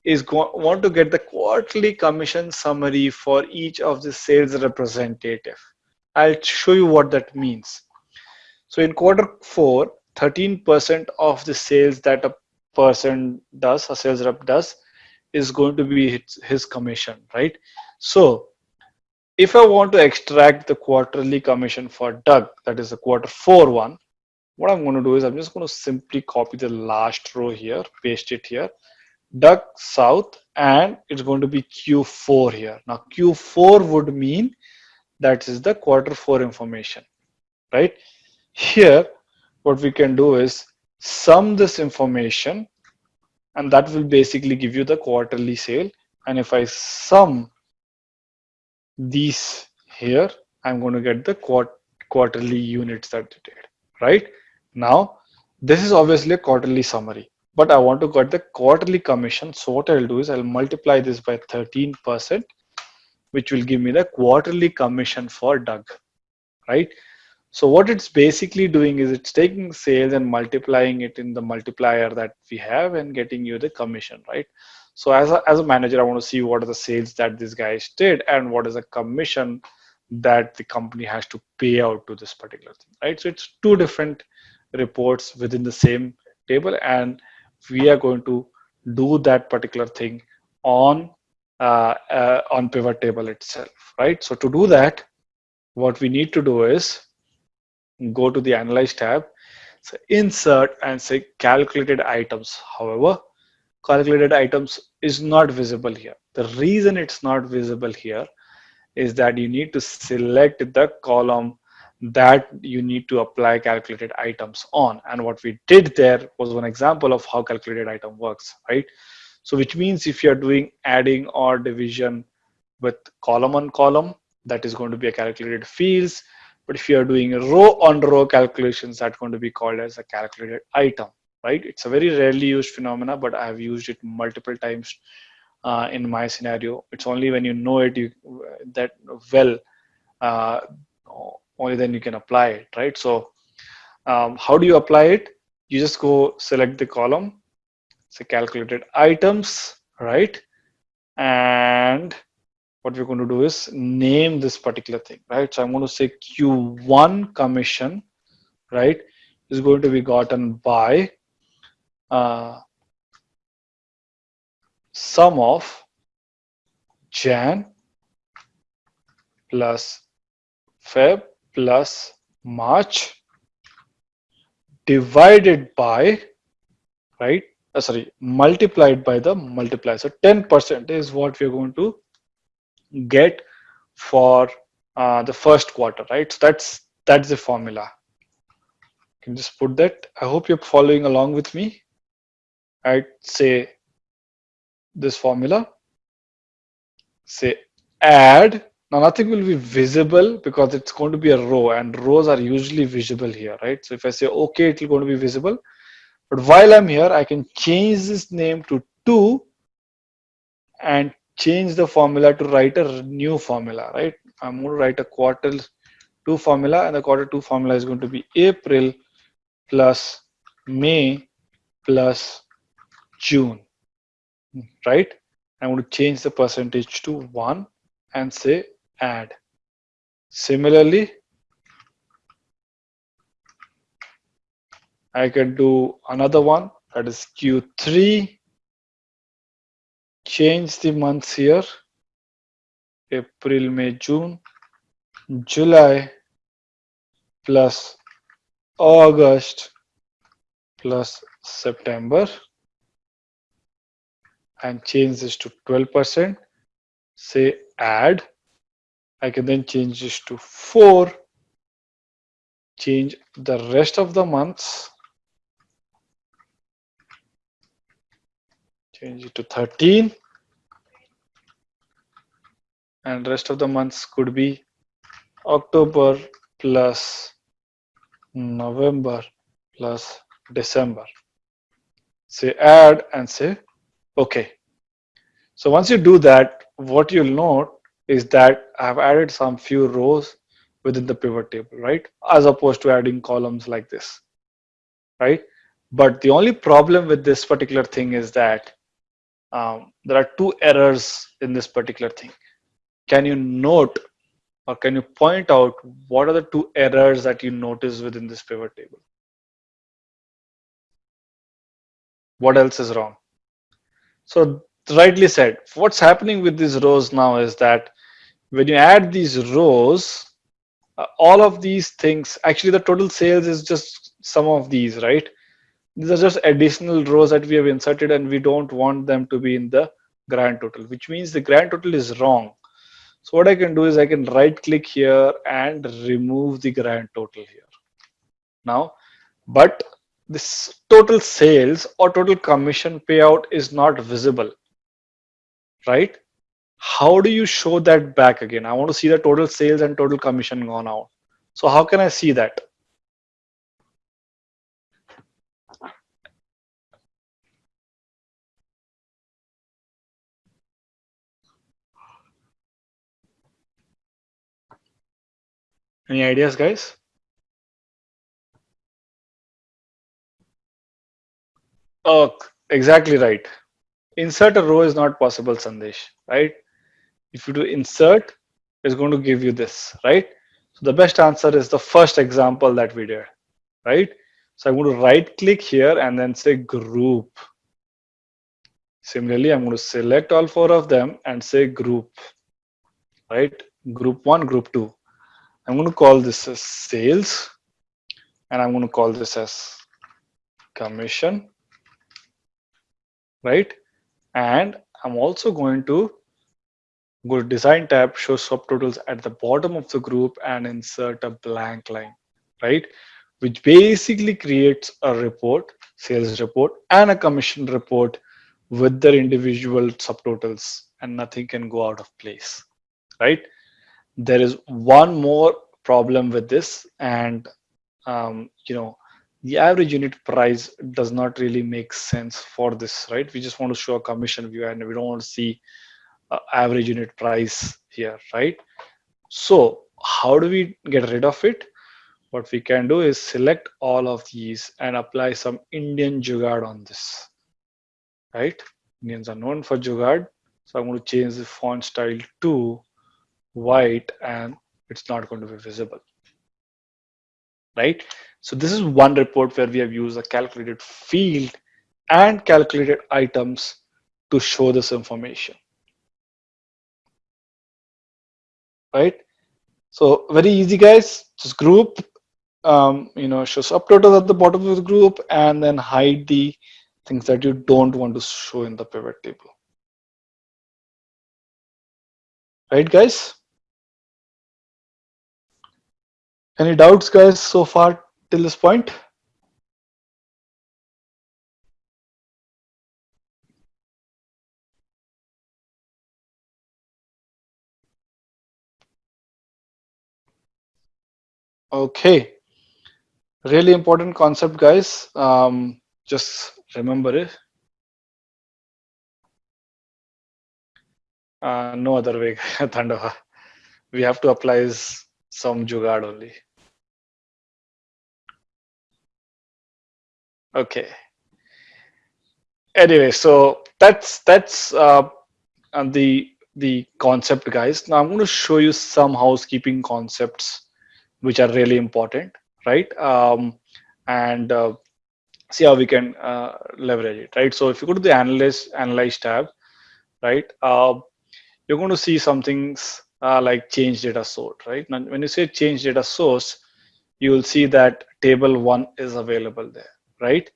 is go want to get the quarterly commission summary for each of the sales representative. I'll show you what that means. So in quarter four, 13% of the sales that a person does, a sales rep does, is going to be his, his commission, right? So if I want to extract the quarterly commission for Doug, that is the quarter four one, what I'm going to do is I'm just going to simply copy the last row here, paste it here, Doug South, and it's going to be Q4 here. Now Q4 would mean that is the quarter four information, right? Here, what we can do is sum this information and that will basically give you the quarterly sale. And if I sum these here, I'm going to get the quart quarterly units that they did, right? Now, this is obviously a quarterly summary, but I want to get the quarterly commission. So what I'll do is I'll multiply this by 13%, which will give me the quarterly commission for Doug, right? So what it's basically doing is it's taking sales and multiplying it in the multiplier that we have and getting you the commission, right? So as a, as a manager, I want to see what are the sales that this guys did and what is the commission that the company has to pay out to this particular thing, right? So it's two different reports within the same table and we are going to do that particular thing on uh, uh, on pivot table itself, right? So to do that, what we need to do is go to the analyze tab, so insert and say calculated items. However, calculated items is not visible here. The reason it's not visible here is that you need to select the column that you need to apply calculated items on. And what we did there was one example of how calculated item works, right? So which means if you're doing adding or division with column on column, that is going to be a calculated fields. But if you're doing row on row calculations, that's going to be called as a calculated item right? It's a very rarely used phenomena, but I have used it multiple times uh, in my scenario. It's only when you know it you, that well, uh, only then you can apply it, right? So Um, how do you apply it? You just go select the column, say calculated items, right? And what we're going to do is name this particular thing, right? So I'm going to say Q1 commission, right, is going to be gotten by uh, sum of Jan plus Feb plus March divided by, right, uh, sorry, multiplied by the multiplier. So 10% is what we're going to get for uh, the first quarter, right? So that's that's the formula. You can just put that. I hope you're following along with me. I'd say this formula. Say add. Now nothing will be visible because it's going to be a row and rows are usually visible here, right? So if I say okay, it's going to be visible. But while I'm here, I can change this name to two and change the formula to write a new formula, right? I'm going to write a quarter two formula and the quarter two formula is going to be April plus May plus June, right? I'm going to change the percentage to one and say add. Similarly, I can do another one that is Q3 change the months here April, May, June, July plus August plus September and change this to 12%. Say add. I can then change this to 4. Change the rest of the months change it to 13 and rest of the months could be October plus November plus December. Say add and say okay. So once you do that, what you'll note is that I've added some few rows within the pivot table, right? As opposed to adding columns like this, right? But the only problem with this particular thing is that um, there are two errors in this particular thing. Can you note or can you point out what are the two errors that you notice within this pivot table? What else is wrong? So rightly said, what's happening with these rows now is that when you add these rows, uh, all of these things, actually the total sales is just some of these, right? these are just additional rows that we have inserted and we don't want them to be in the grand total which means the grand total is wrong so what i can do is i can right click here and remove the grand total here. Now but this total sales or total commission payout is not visible right? How do you show that back again? I want to see the total sales and total commission gone out. So how can i see that Any ideas, guys? Oh, exactly right. Insert a row is not possible, Sandesh, right? If you do insert, it's going to give you this, right? So the best answer is the first example that we did, right? So I'm going to right click here and then say group. Similarly, I'm going to select all four of them and say group, right? Group one, group two. I'm going to call this as sales and I'm going to call this as commission, right? And I'm also going to go to design tab, show subtotals at the bottom of the group and insert a blank line, right? Which basically creates a report, sales report and a commission report with their individual subtotals and nothing can go out of place, right? There is one more problem with this and um, you know the average unit price does not really make sense for this right we just want to show a commission view and we don't want to see uh, average unit price here right so how do we get rid of it what we can do is select all of these and apply some Indian Jugaad on this, right? Indians are known for Jugaad. So I'm going to change the font style to white and it's not going to be visible, right? So this is one report where we have used a calculated field and calculated items to show this information, right? So very easy guys, just group um, you know, show subtotals at the bottom of the group and then hide the things that you don't want to show in the pivot table. Right, guys? Any doubts, guys, so far till this point? Okay really important concept guys um, just remember it uh, no other way *laughs* Thandava. we have to apply some jugaad only okay anyway so that's that's uh, the the concept guys now i'm going to show you some housekeeping concepts which are really important right? Um, and uh, see how we can uh, leverage it, right? So if you go to the analyze analyze tab, right, uh, you're going to see some things uh, like change data source, right? Now, when you say change data source, you will see that table one is available there, right?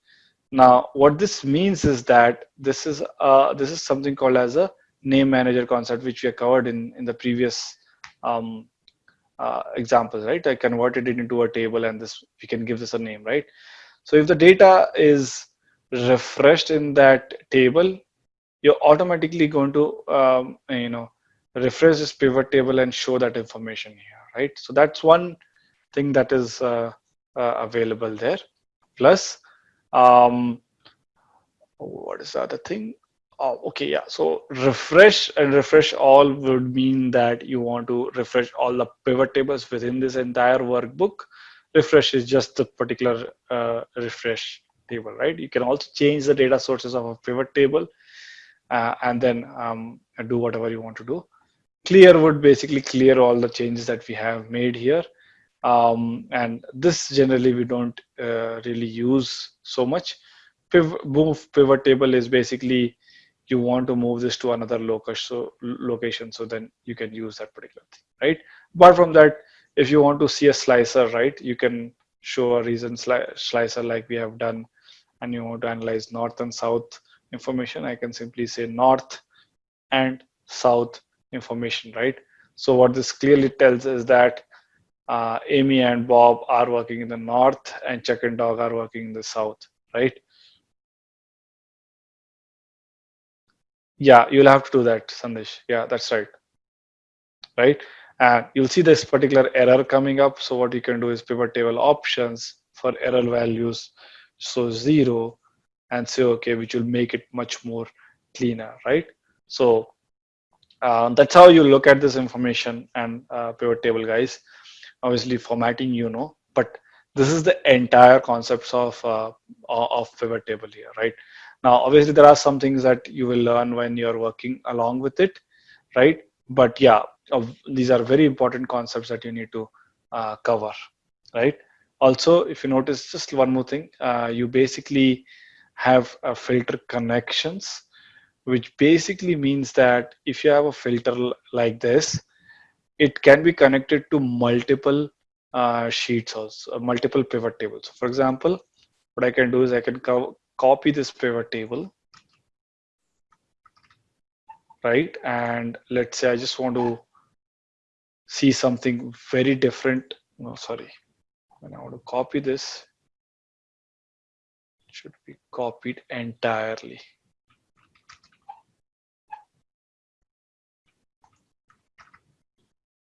Now, what this means is that this is uh, this is something called as a name manager concept, which we have covered in in the previous um, uh, examples, right? I converted it into a table and this we can give this a name, right? So if the data is refreshed in that table, you're automatically going to, um, you know, refresh this pivot table and show that information here, right? So that's one thing that is uh, uh, available there. Plus, um, what is the other thing? Oh, okay, yeah. So refresh and refresh all would mean that you want to refresh all the pivot tables within this entire workbook. Refresh is just the particular uh, refresh table, right? You can also change the data sources of a pivot table uh, and then um, do whatever you want to do. Clear would basically clear all the changes that we have made here. Um, and this generally we don't uh, really use so much. Piv move pivot table is basically you want to move this to another location so, location so then you can use that particular thing right apart from that if you want to see a slicer right you can show a reason sli slicer like we have done and you want to analyze north and south information i can simply say north and south information right so what this clearly tells is that uh, amy and bob are working in the north and chuck and Doug are working in the south right Yeah, you'll have to do that, Sandesh. Yeah, that's right. Right. And you'll see this particular error coming up. So what you can do is pivot table options for error values. So zero and say, okay, which will make it much more cleaner, right? So uh, that's how you look at this information and uh, pivot table guys. Obviously formatting, you know, but this is the entire concepts of uh, of pivot table here, right? Now, obviously, there are some things that you will learn when you're working along with it, right? But yeah, uh, these are very important concepts that you need to uh, cover, right? Also, if you notice just one more thing, uh, you basically have a filter connections, which basically means that if you have a filter like this, it can be connected to multiple uh, sheets also, uh, multiple pivot tables. For example, what I can do is I can co copy this pivot table, right? And let's say I just want to see something very different. No, sorry. When I want to copy this, it should be copied entirely.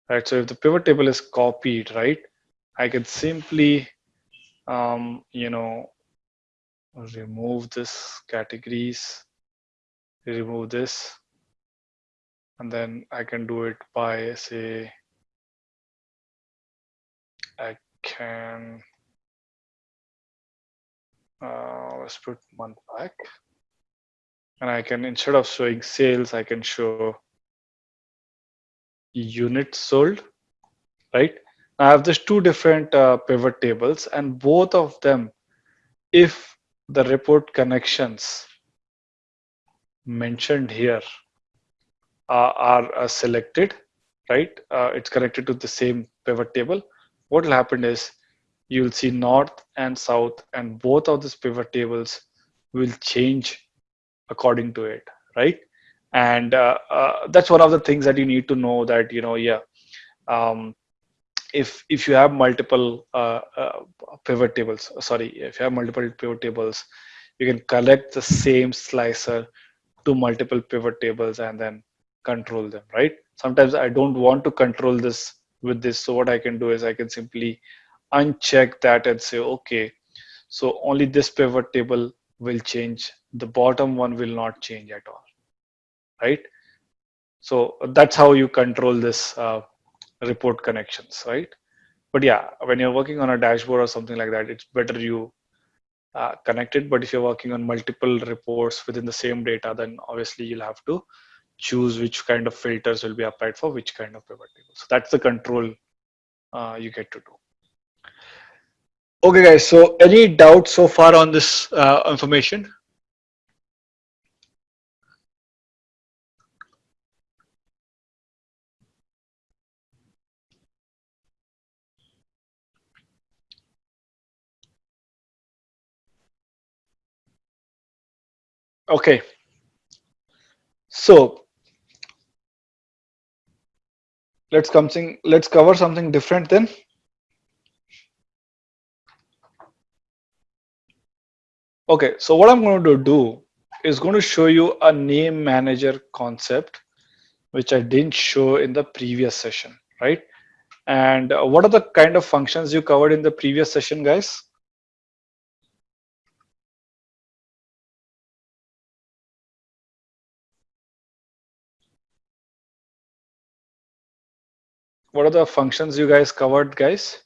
Right, so if the pivot table is copied, right, I can simply, um, you know, remove this categories, remove this, and then I can do it by say, I can uh, let's put month back. And I can instead of showing sales I can show units sold right? I have these two different uh, pivot tables and both of them if the report connections mentioned here uh, are uh, selected right? Uh, it's connected to the same pivot table. What will happen is you'll see north and south and both of these pivot tables will change according to it right and uh, uh, that's one of the things that you need to know that you know yeah um, if if you have multiple uh, uh pivot tables sorry if you have multiple pivot tables you can collect the same slicer to multiple pivot tables and then control them right? Sometimes i don't want to control this with this. So what i can do is i can simply uncheck that and say okay so only this pivot table will change. The bottom one will not change at all right? So that's how you control this uh, report connections right? But yeah when you're working on a dashboard or something like that it's better you uh, connect it. But if you're working on multiple reports within the same data then obviously you'll have to choose which kind of filters will be applied for which kind of pivot table. So that's the control uh, you get to do. Okay, guys. So, any doubts so far on this uh, information? Okay. So, let's come let's cover something different then. Okay, so what I'm going to do is going to show you a name manager concept, which I didn't show in the previous session, right? And what are the kind of functions you covered in the previous session, guys? What are the functions you guys covered, guys?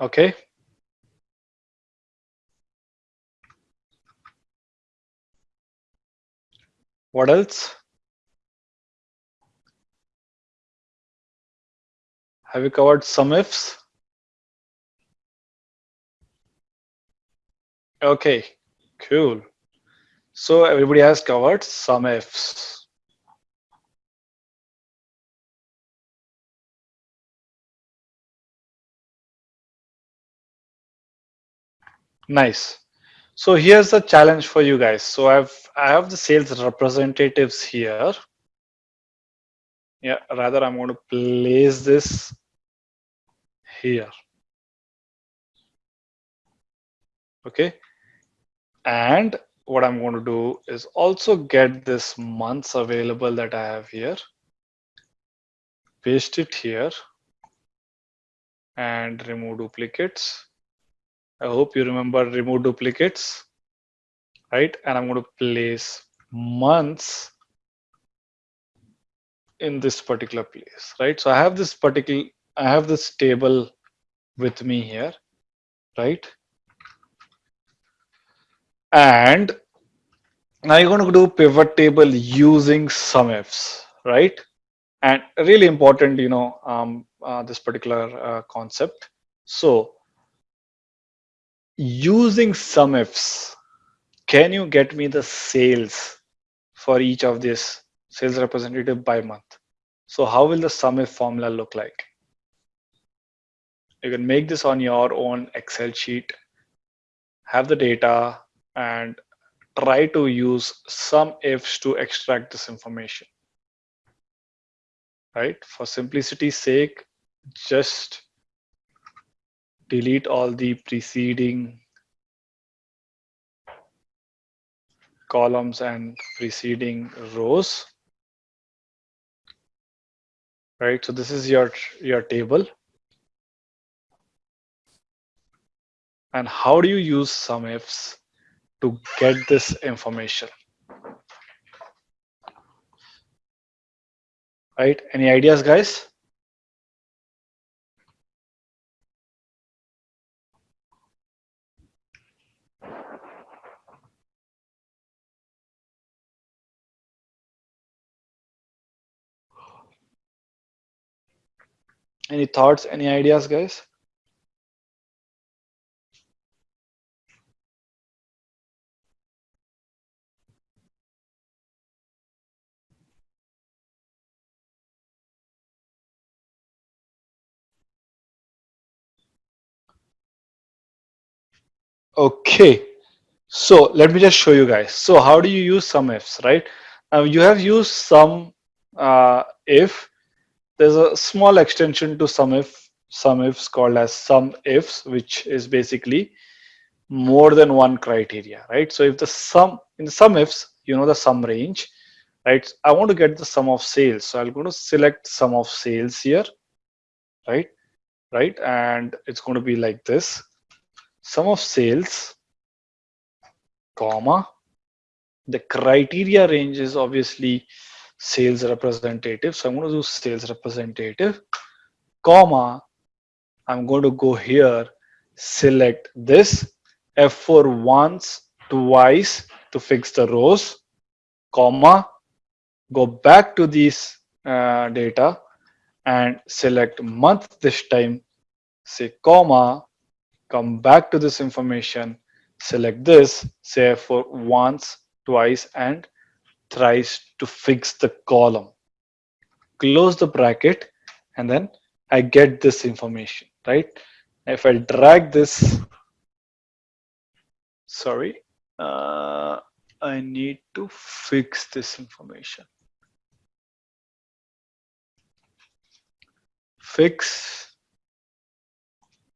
Okay. What else? Have you covered SUMIFS? Okay, cool. So everybody has covered SUMIFS. Nice. So here's the challenge for you guys. So I've I have the sales representatives here. Yeah, rather I'm going to place this here. Okay. And what I'm going to do is also get this months available that I have here. Paste it here and remove duplicates. I hope you remember remove duplicates, right? And I'm going to place months in this particular place, right? So I have this particular, I have this table with me here, right? And now you're going to do pivot table using SUMIFs, right? And really important, you know, um, uh, this particular uh, concept. So using SUMIFs, can you get me the sales for each of these sales representative by month? So how will the SUMIF formula look like? You can make this on your own Excel sheet, have the data and try to use SUMIFS to extract this information. Right? For simplicity's sake, just delete all the preceding columns and preceding rows right so this is your your table and how do you use SUMIFS to get this information? Right? Any ideas, guys? Any thoughts, any ideas, guys? Okay, so let me just show you guys. So how do you use SUMIFS, right? Now you have used some uh, if. There's a small extension to SUMIF some ifs called as some ifs, which is basically more than one criteria, right? So if the sum in the sum ifs, you know the sum range, right? I want to get the sum of sales. So I'm going to select sum of sales here, right? Right. And it's going to be like this sum of sales, comma, the criteria range is obviously sales representative. So I'm going to do sales representative, comma, I'm going to go here, select this F4 once, twice to fix the rows, comma, go back to these uh, data and select month this time, say comma, come back to this information, select this, say for once, twice, and thrice to fix the column. Close the bracket, and then I get this information, right? If I drag this, sorry, uh, I need to fix this information. Fix,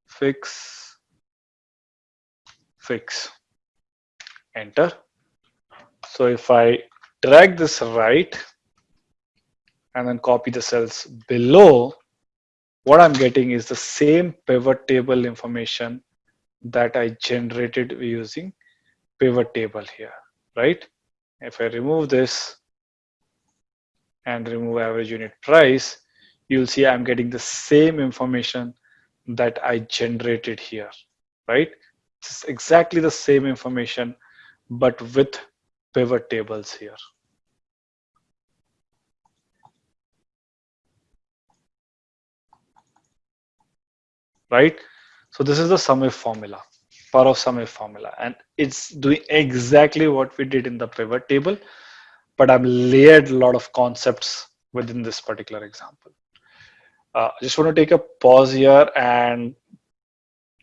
fix, fix enter so if I drag this right and then copy the cells below. What I'm getting is the same pivot table information that I generated using pivot table here right? If I remove this and remove average unit price you'll see I'm getting the same information that I generated here right? It's exactly the same information, but with pivot tables here. Right? So this is the sum SUMIF formula, power of sum SUMIF formula. And it's doing exactly what we did in the pivot table, but I've layered a lot of concepts within this particular example. Uh, I just want to take a pause here and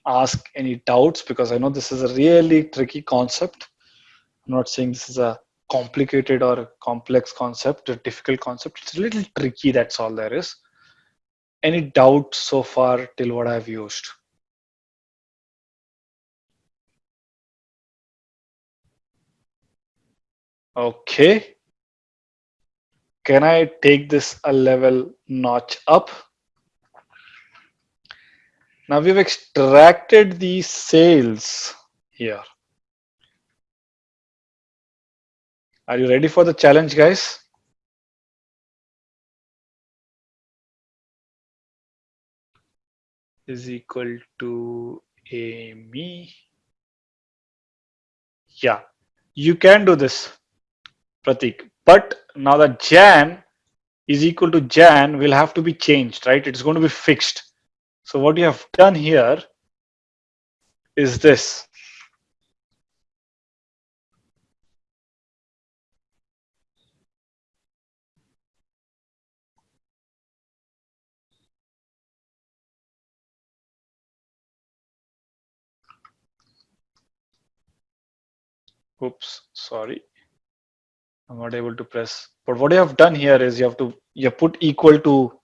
ask any doubts because I know this is a really tricky concept. I'm not saying this is a complicated or a complex concept, a difficult concept. It's a little tricky, that's all there is. Any doubt so far till what I've used? Okay. Can I take this a level notch up? Now we've extracted the sales here. Are you ready for the challenge, guys? Is equal to Amy. Yeah, you can do this, Pratik. But now the Jan is equal to Jan will have to be changed, right? It's going to be fixed. So what you have done here is this. Oops, sorry. I'm not able to press. But what you have done here is you have to you put equal to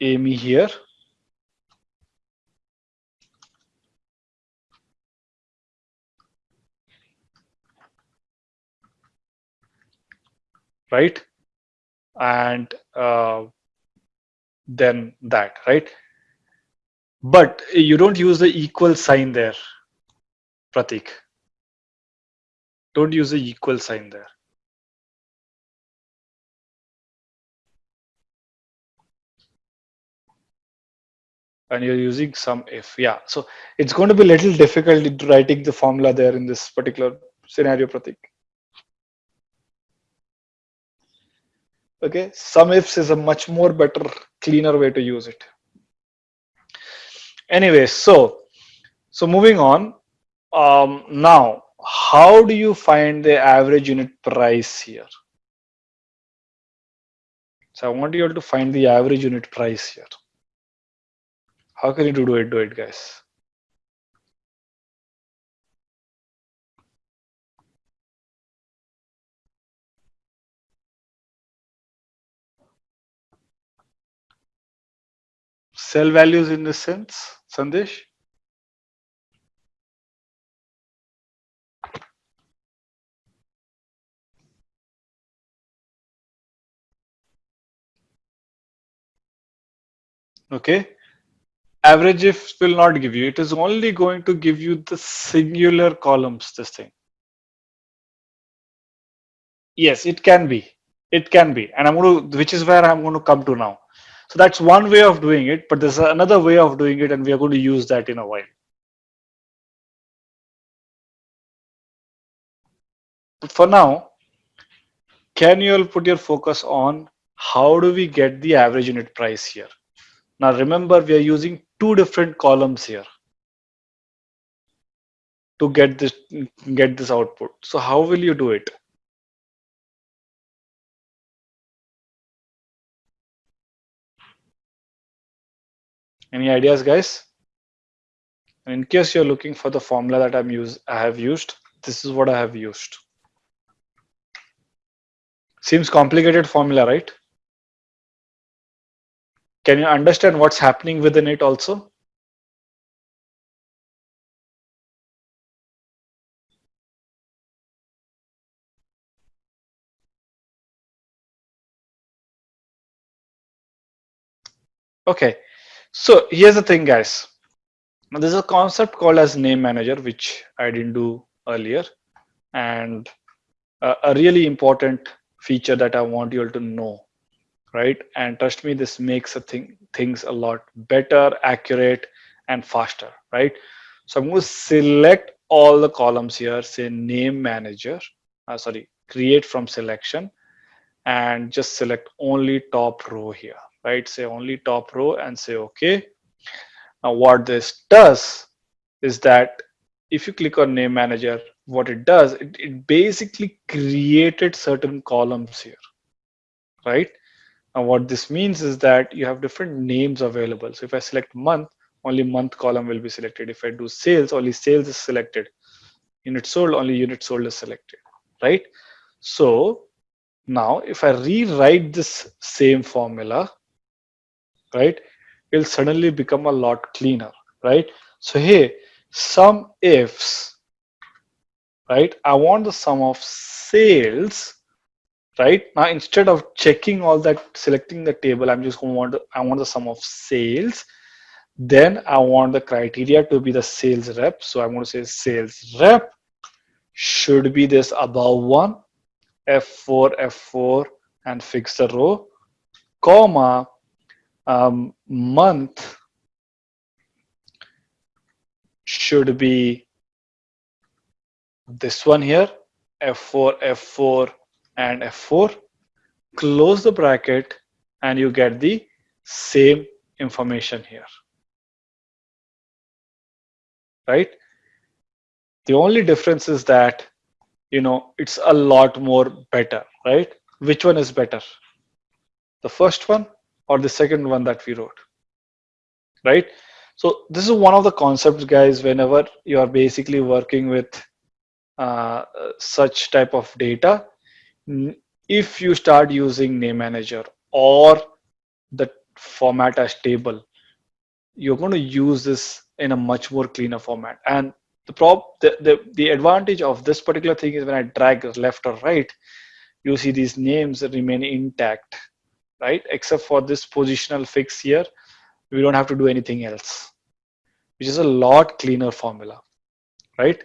Amy here. Right? And uh, then that, right? but you don't use the equal sign there, Pratik. Don't use the equal sign there. and you're using SUMIF yeah. So it's going to be a little difficult in writing the formula there in this particular scenario pratik. Okay SUMIFS is a much more better cleaner way to use it. Anyway so so moving on um, now how do you find the average unit price here? So i want you all to find the average unit price here. How can you do it? Do it guys. Cell values in this sense, Sandesh? Okay. Average if will not give you. It is only going to give you the singular columns, this thing. Yes, it can be. It can be. And I'm going to, which is where I'm going to come to now. So that's one way of doing it, but there's another way of doing it, and we are going to use that in a while. But for now, can you all put your focus on how do we get the average unit price here? Now remember, we are using two different columns here to get this get this output. So how will you do it? Any ideas, guys? in case you're looking for the formula that I'm use, I have used, this is what I have used. Seems complicated formula, right? Can you understand what's happening within it also? Okay, so here's the thing, guys. Now there's a concept called as name manager, which I didn't do earlier. And a, a really important feature that I want you all to know, right? And trust me, this makes a thing, things a lot better, accurate, and faster, right? So I'm going to select all the columns here, say name manager, uh, sorry, create from selection, and just select only top row here right? Say only top row and say okay. Now what this does is that if you click on name manager, what it does, it, it basically created certain columns here, right? Now what this means is that you have different names available. So if I select month, only month column will be selected. If I do sales, only sales is selected. Unit sold, only unit sold is selected, right? So now if I rewrite this same formula, right it'll suddenly become a lot cleaner right so hey sum ifs right i want the sum of sales right? Now instead of checking all that selecting the table i'm just going to want to, i want the sum of sales. Then i want the criteria to be the sales rep. So i'm going to say sales rep should be this above one f4 f4 and fix the row comma um, month should be this one here f4 f4 and f4 close the bracket and you get the same information here. Right? The only difference is that you know it's a lot more better right? Which one is better? The first one or the second one that we wrote? Right? So this is one of the concepts guys whenever you are basically working with uh, such type of data if you start using name manager or the format as table you're going to use this in a much more cleaner format and the prob the, the the advantage of this particular thing is when i drag left or right you see these names remain intact right? Except for this positional fix here, we don't have to do anything else, which is a lot cleaner formula, right?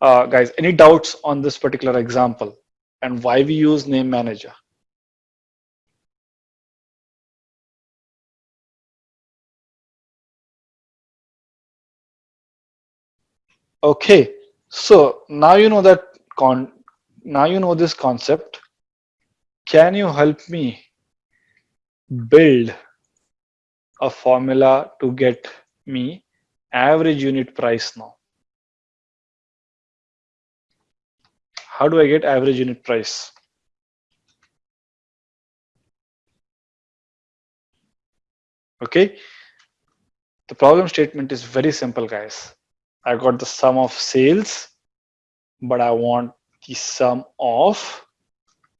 Uh, guys, any doubts on this particular example and why we use name manager? Okay, so now you know that con now you know this concept. Can you help me build a formula to get me average unit price now? How do I get average unit price? Okay, the problem statement is very simple, guys. I got the sum of sales, but I want the sum of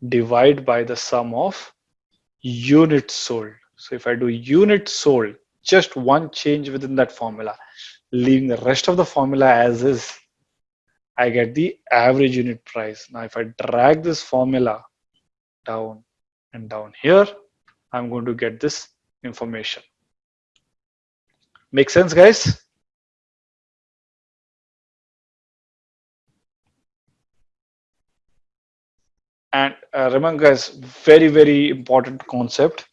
divide by the sum of units sold. So if I do units sold, just one change within that formula, leaving the rest of the formula as is, I get the average unit price. Now, if I drag this formula down and down here, I'm going to get this information. Make sense, guys? And uh, remember guys, very, very important concept.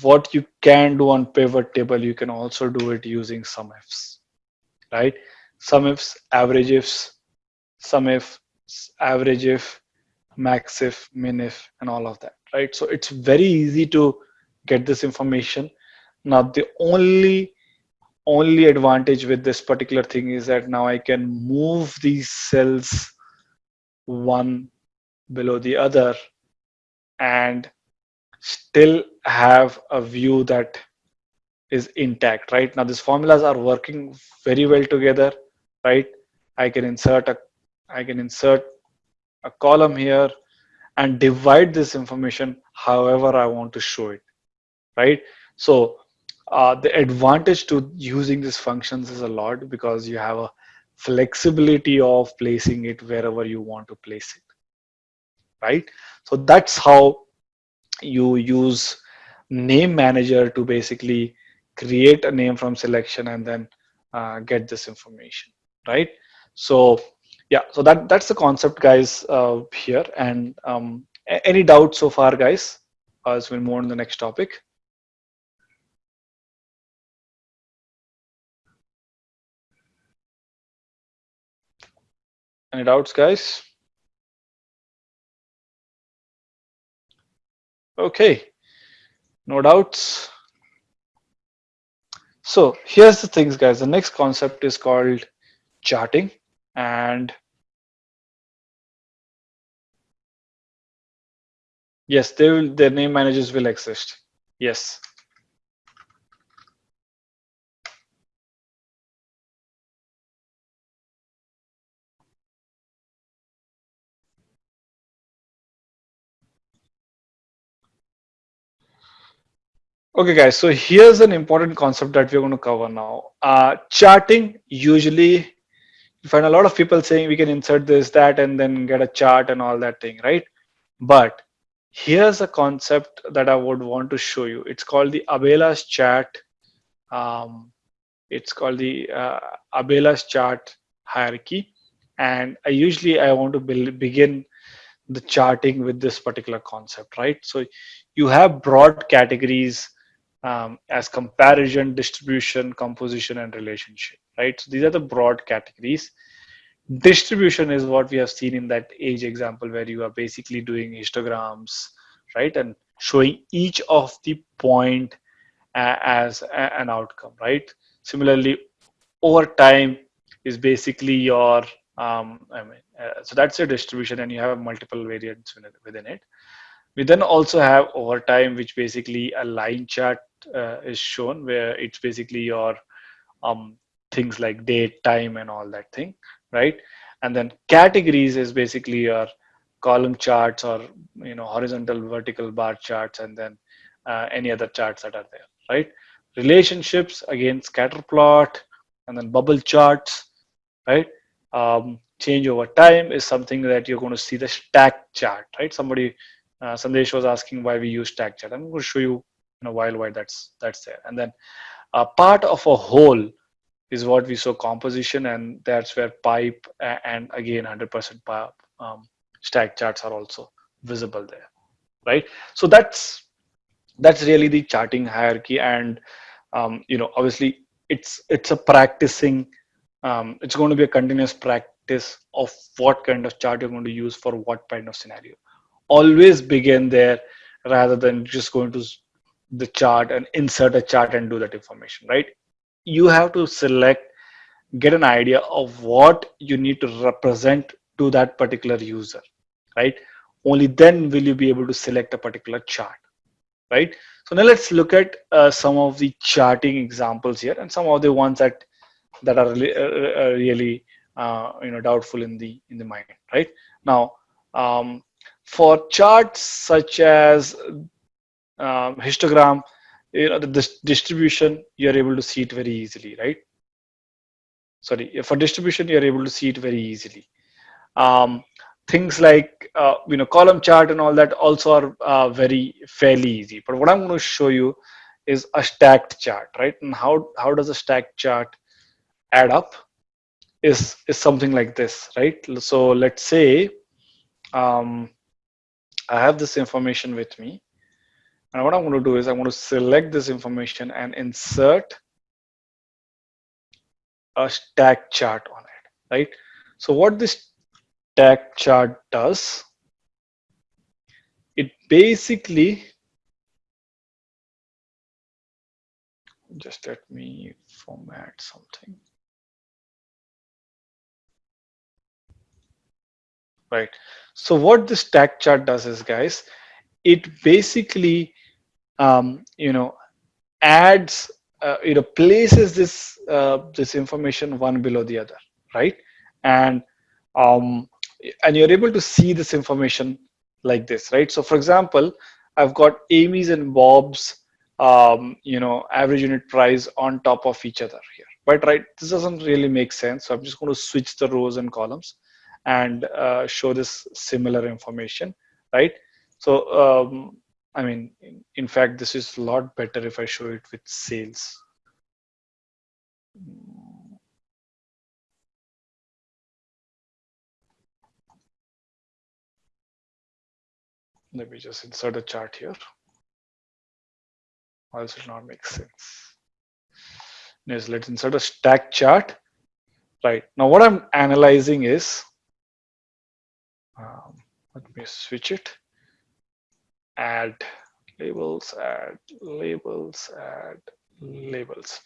What you can do on pivot table, you can also do it using sum ifs, right? Sum ifs, average ifs, sum if, average if, max if, min if, and all of that, right? So it's very easy to get this information. Now the only only advantage with this particular thing is that now I can move these cells one below the other and still have a view that is intact right now these formulas are working very well together right? I can insert a i can insert a column here and divide this information however i want to show it right? So uh, the advantage to using these functions is a lot because you have a flexibility of placing it wherever you want to place it right? So that's how you use name manager to basically create a name from selection and then uh, get this information right so yeah so that that's the concept guys uh, here and um, any doubts so far guys uh, as we move on to the next topic Any doubts, guys? Okay, no doubts. So here's the things, guys. The next concept is called charting and yes, they will, their name managers will exist. Yes. Okay, guys, so here's an important concept that we're going to cover now. Uh, charting, usually you find a lot of people saying we can insert this, that, and then get a chart and all that thing, right? But here's a concept that I would want to show you. It's called the Abela's chart. Um, it's called the uh, Abela's chart hierarchy. And I usually I want to build, begin the charting with this particular concept, right? So you have broad categories um, as comparison, distribution, composition, and relationship, right? So these are the broad categories. Distribution is what we have seen in that age example where you are basically doing histograms, right? And showing each of the point uh, as a, an outcome, right? Similarly, over time is basically your, um, I mean, uh, so that's your distribution and you have multiple variants within it. We then also have over time, which basically a line chart uh, is shown where it's basically your um, things like date, time, and all that thing, right? And then categories is basically your column charts or you know horizontal, vertical bar charts, and then uh, any other charts that are there, right? Relationships again, scatter plot, and then bubble charts, right? Um, change over time is something that you're going to see the stack chart, right? Somebody uh, Sandesh was asking why we use stack chart. I'm going to show you while why that's that's there. And then a part of a whole is what we saw composition and that's where pipe and again 100% pipe um, stack charts are also visible there right? So that's that's really the charting hierarchy. And um, you know obviously it's it's a practicing um, it's going to be a continuous practice of what kind of chart you're going to use for what kind of scenario. Always begin there rather than just going to the chart and insert a chart and do that information right? You have to select get an idea of what you need to represent to that particular user right? Only then will you be able to select a particular chart right? So now let's look at uh, some of the charting examples here and some of the ones that that are really, uh, uh, really uh, you know doubtful in the in the mind right? Now um, for charts such as um, histogram you know the, the distribution you're able to see it very easily right? Sorry for distribution you're able to see it very easily. Um, things like uh, you know column chart and all that also are uh, very fairly easy. But what i'm going to show you is a stacked chart right? And how how does a stacked chart add up is is something like this right? So let's say um, i have this information with me and what i'm going to do is i'm going to select this information and insert a stack chart on it right? So what this stack chart does it basically just let me format something. Right. So what this stack chart does is guys it basically um, you know adds uh, you know places this uh, this information one below the other right? And um, and you're able to see this information like this right? So for example i've got amy's and bob's um, you know average unit price on top of each other here. But right this doesn't really make sense. So i'm just going to switch the rows and columns and uh, show this similar information right? So um, I mean, in, fact, this is a lot better if I show it with sales. Let me just insert a chart here. Else it not make sense. Yes, let's insert a stack chart. Right now, what I'm analyzing is, um, let me switch it add labels, add labels, add labels.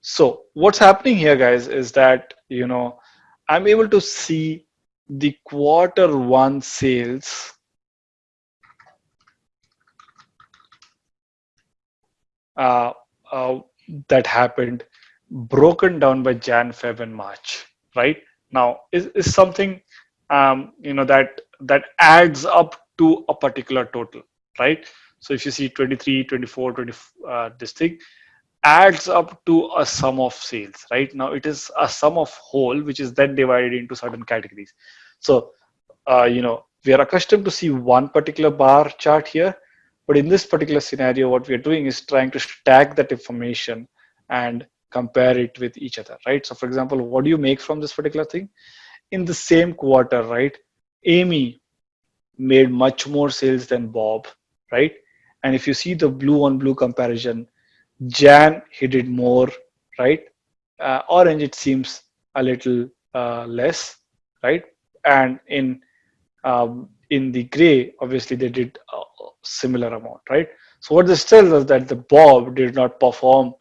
So what's happening here, guys, is that, you know, I'm able to see the quarter one sales uh, uh, that happened broken down by Jan, Feb, and March, right? Now, is, is something, um, you know, that that adds up to a particular total right? So if you see 23, 24, 20, uh, this thing adds up to a sum of sales, right? Now it is a sum of whole, which is then divided into certain categories. So, uh, you know, we are accustomed to see one particular bar chart here, but in this particular scenario, what we are doing is trying to stack that information and compare it with each other, right? So for example, what do you make from this particular thing? In the same quarter, right? Amy made much more sales than Bob right? And if you see the blue on blue comparison, Jan he did more, right? Uh, orange it seems a little uh, less, right? And in um, in the gray, obviously they did a similar amount, right? So what this tells us that the Bob did not perform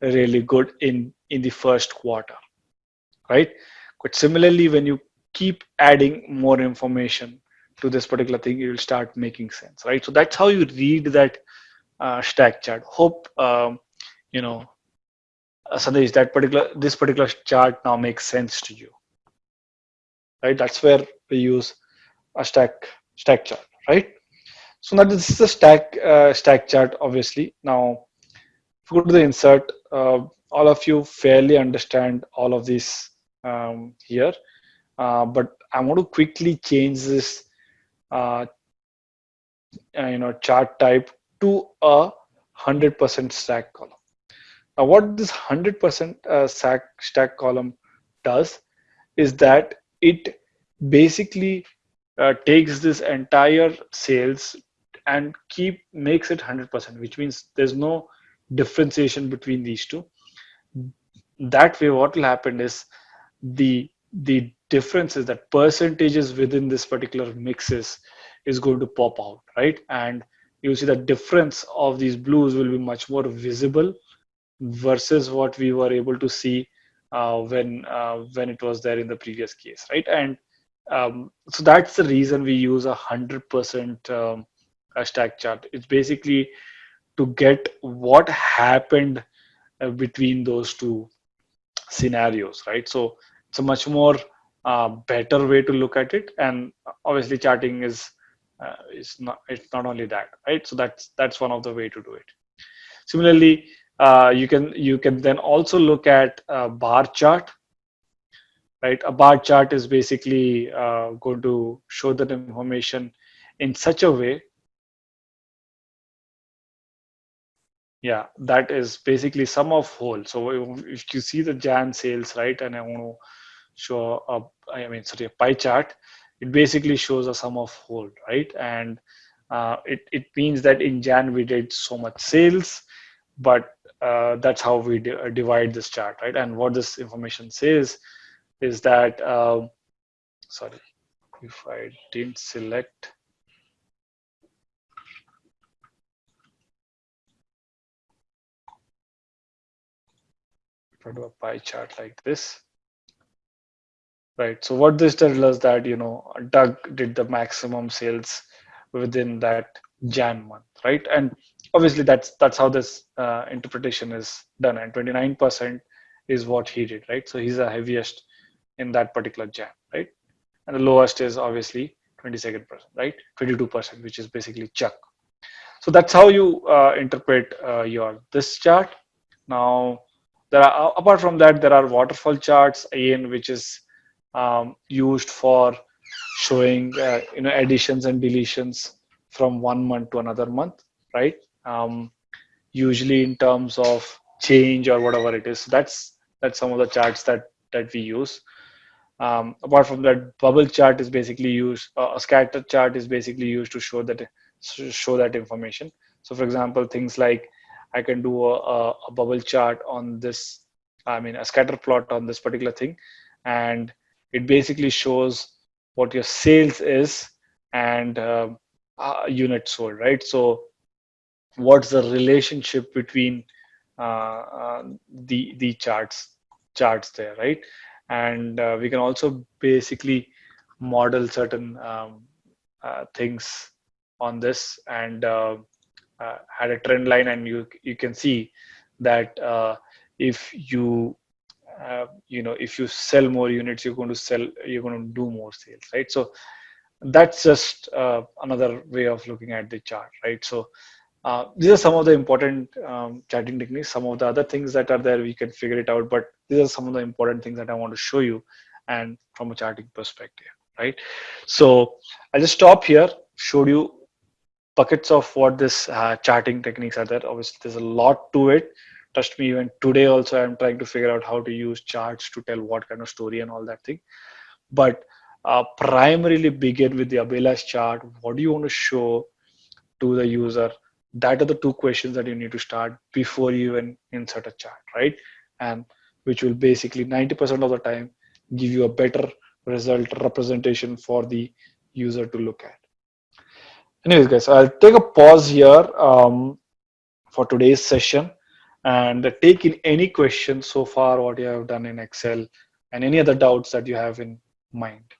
really good in in the first quarter, right? But similarly, when you keep adding more information, to this particular thing, it will start making sense, right? So that's how you read that uh, stack chart. Hope um, you know, uh, Sandesh, that particular this particular chart now makes sense to you, right? That's where we use a stack stack chart, right? So now this is a stack uh, stack chart, obviously. Now, if you go to the insert, uh, all of you fairly understand all of this um, here, uh, but I want to quickly change this uh, uh, you know chart type to a 100% stack column Now, what this 100% uh, stack, stack column does is that it basically uh, takes this entire sales and keep makes it 100%, which means there's no differentiation between these two. That way, what will happen is the the difference is that percentages within this particular mixes is going to pop out, right? And you see the difference of these blues will be much more visible versus what we were able to see uh, when uh, when it was there in the previous case, right? And um, so that's the reason we use a hundred percent um, stack chart. It's basically to get what happened uh, between those two scenarios, right? So it's a much more uh, better way to look at it, and obviously charting is uh, is not it's not only that, right? So that's that's one of the way to do it. Similarly, uh, you can you can then also look at a bar chart right a bar chart is basically uh, going to show that information in such a way yeah that is basically sum of whole. So if you see the jan sales right and i want to show a i mean sorry a pie chart it basically shows a sum of whole right? And uh, it, it means that in jan we did so much sales but uh, that's how we divide this chart right? And what this information says is that um, sorry if I didn't select I do a pie chart like this right so what this tells us that you know Doug did the maximum sales within that Jan month right and obviously that's that's how this uh, interpretation is done and 29% is what he did right so he's the heaviest in that particular Jan, right? And the lowest is obviously 22nd percent, right? 22%, which is basically Chuck. So that's how you uh, interpret uh, your this chart. Now, there are apart from that, there are waterfall charts again, which is um, used for showing uh, you know additions and deletions from one month to another month, right? Um, usually in terms of change or whatever it is. That's that's some of the charts that that we use. Um, apart from that, bubble chart is basically used. Uh, a scatter chart is basically used to show that show that information. So, for example, things like I can do a, a bubble chart on this. I mean, a scatter plot on this particular thing, and it basically shows what your sales is and uh, uh, units sold, right? So, what's the relationship between uh, uh the the charts charts there, right? and uh, we can also basically model certain um, uh, things on this and uh, uh had a trend line and you you can see that uh, if you uh, you know if you sell more units you're going to sell you're going to do more sales right so that's just another way of looking at the chart right so uh, these are some of the important um, charting techniques. Some of the other things that are there, we can figure it out. But these are some of the important things that I want to show you and from a charting perspective, right? So I'll just stop here, showed you buckets of what this uh, charting techniques are there. Obviously, there's a lot to it. Trust me, even today also, I'm trying to figure out how to use charts to tell what kind of story and all that thing. But uh, primarily begin with the Abela's chart. What do you want to show to the user? that are the two questions that you need to start before you even insert a chart right and which will basically 90% of the time give you a better result representation for the user to look at anyways guys i'll take a pause here um, for today's session and take in any questions so far what you have done in excel and any other doubts that you have in mind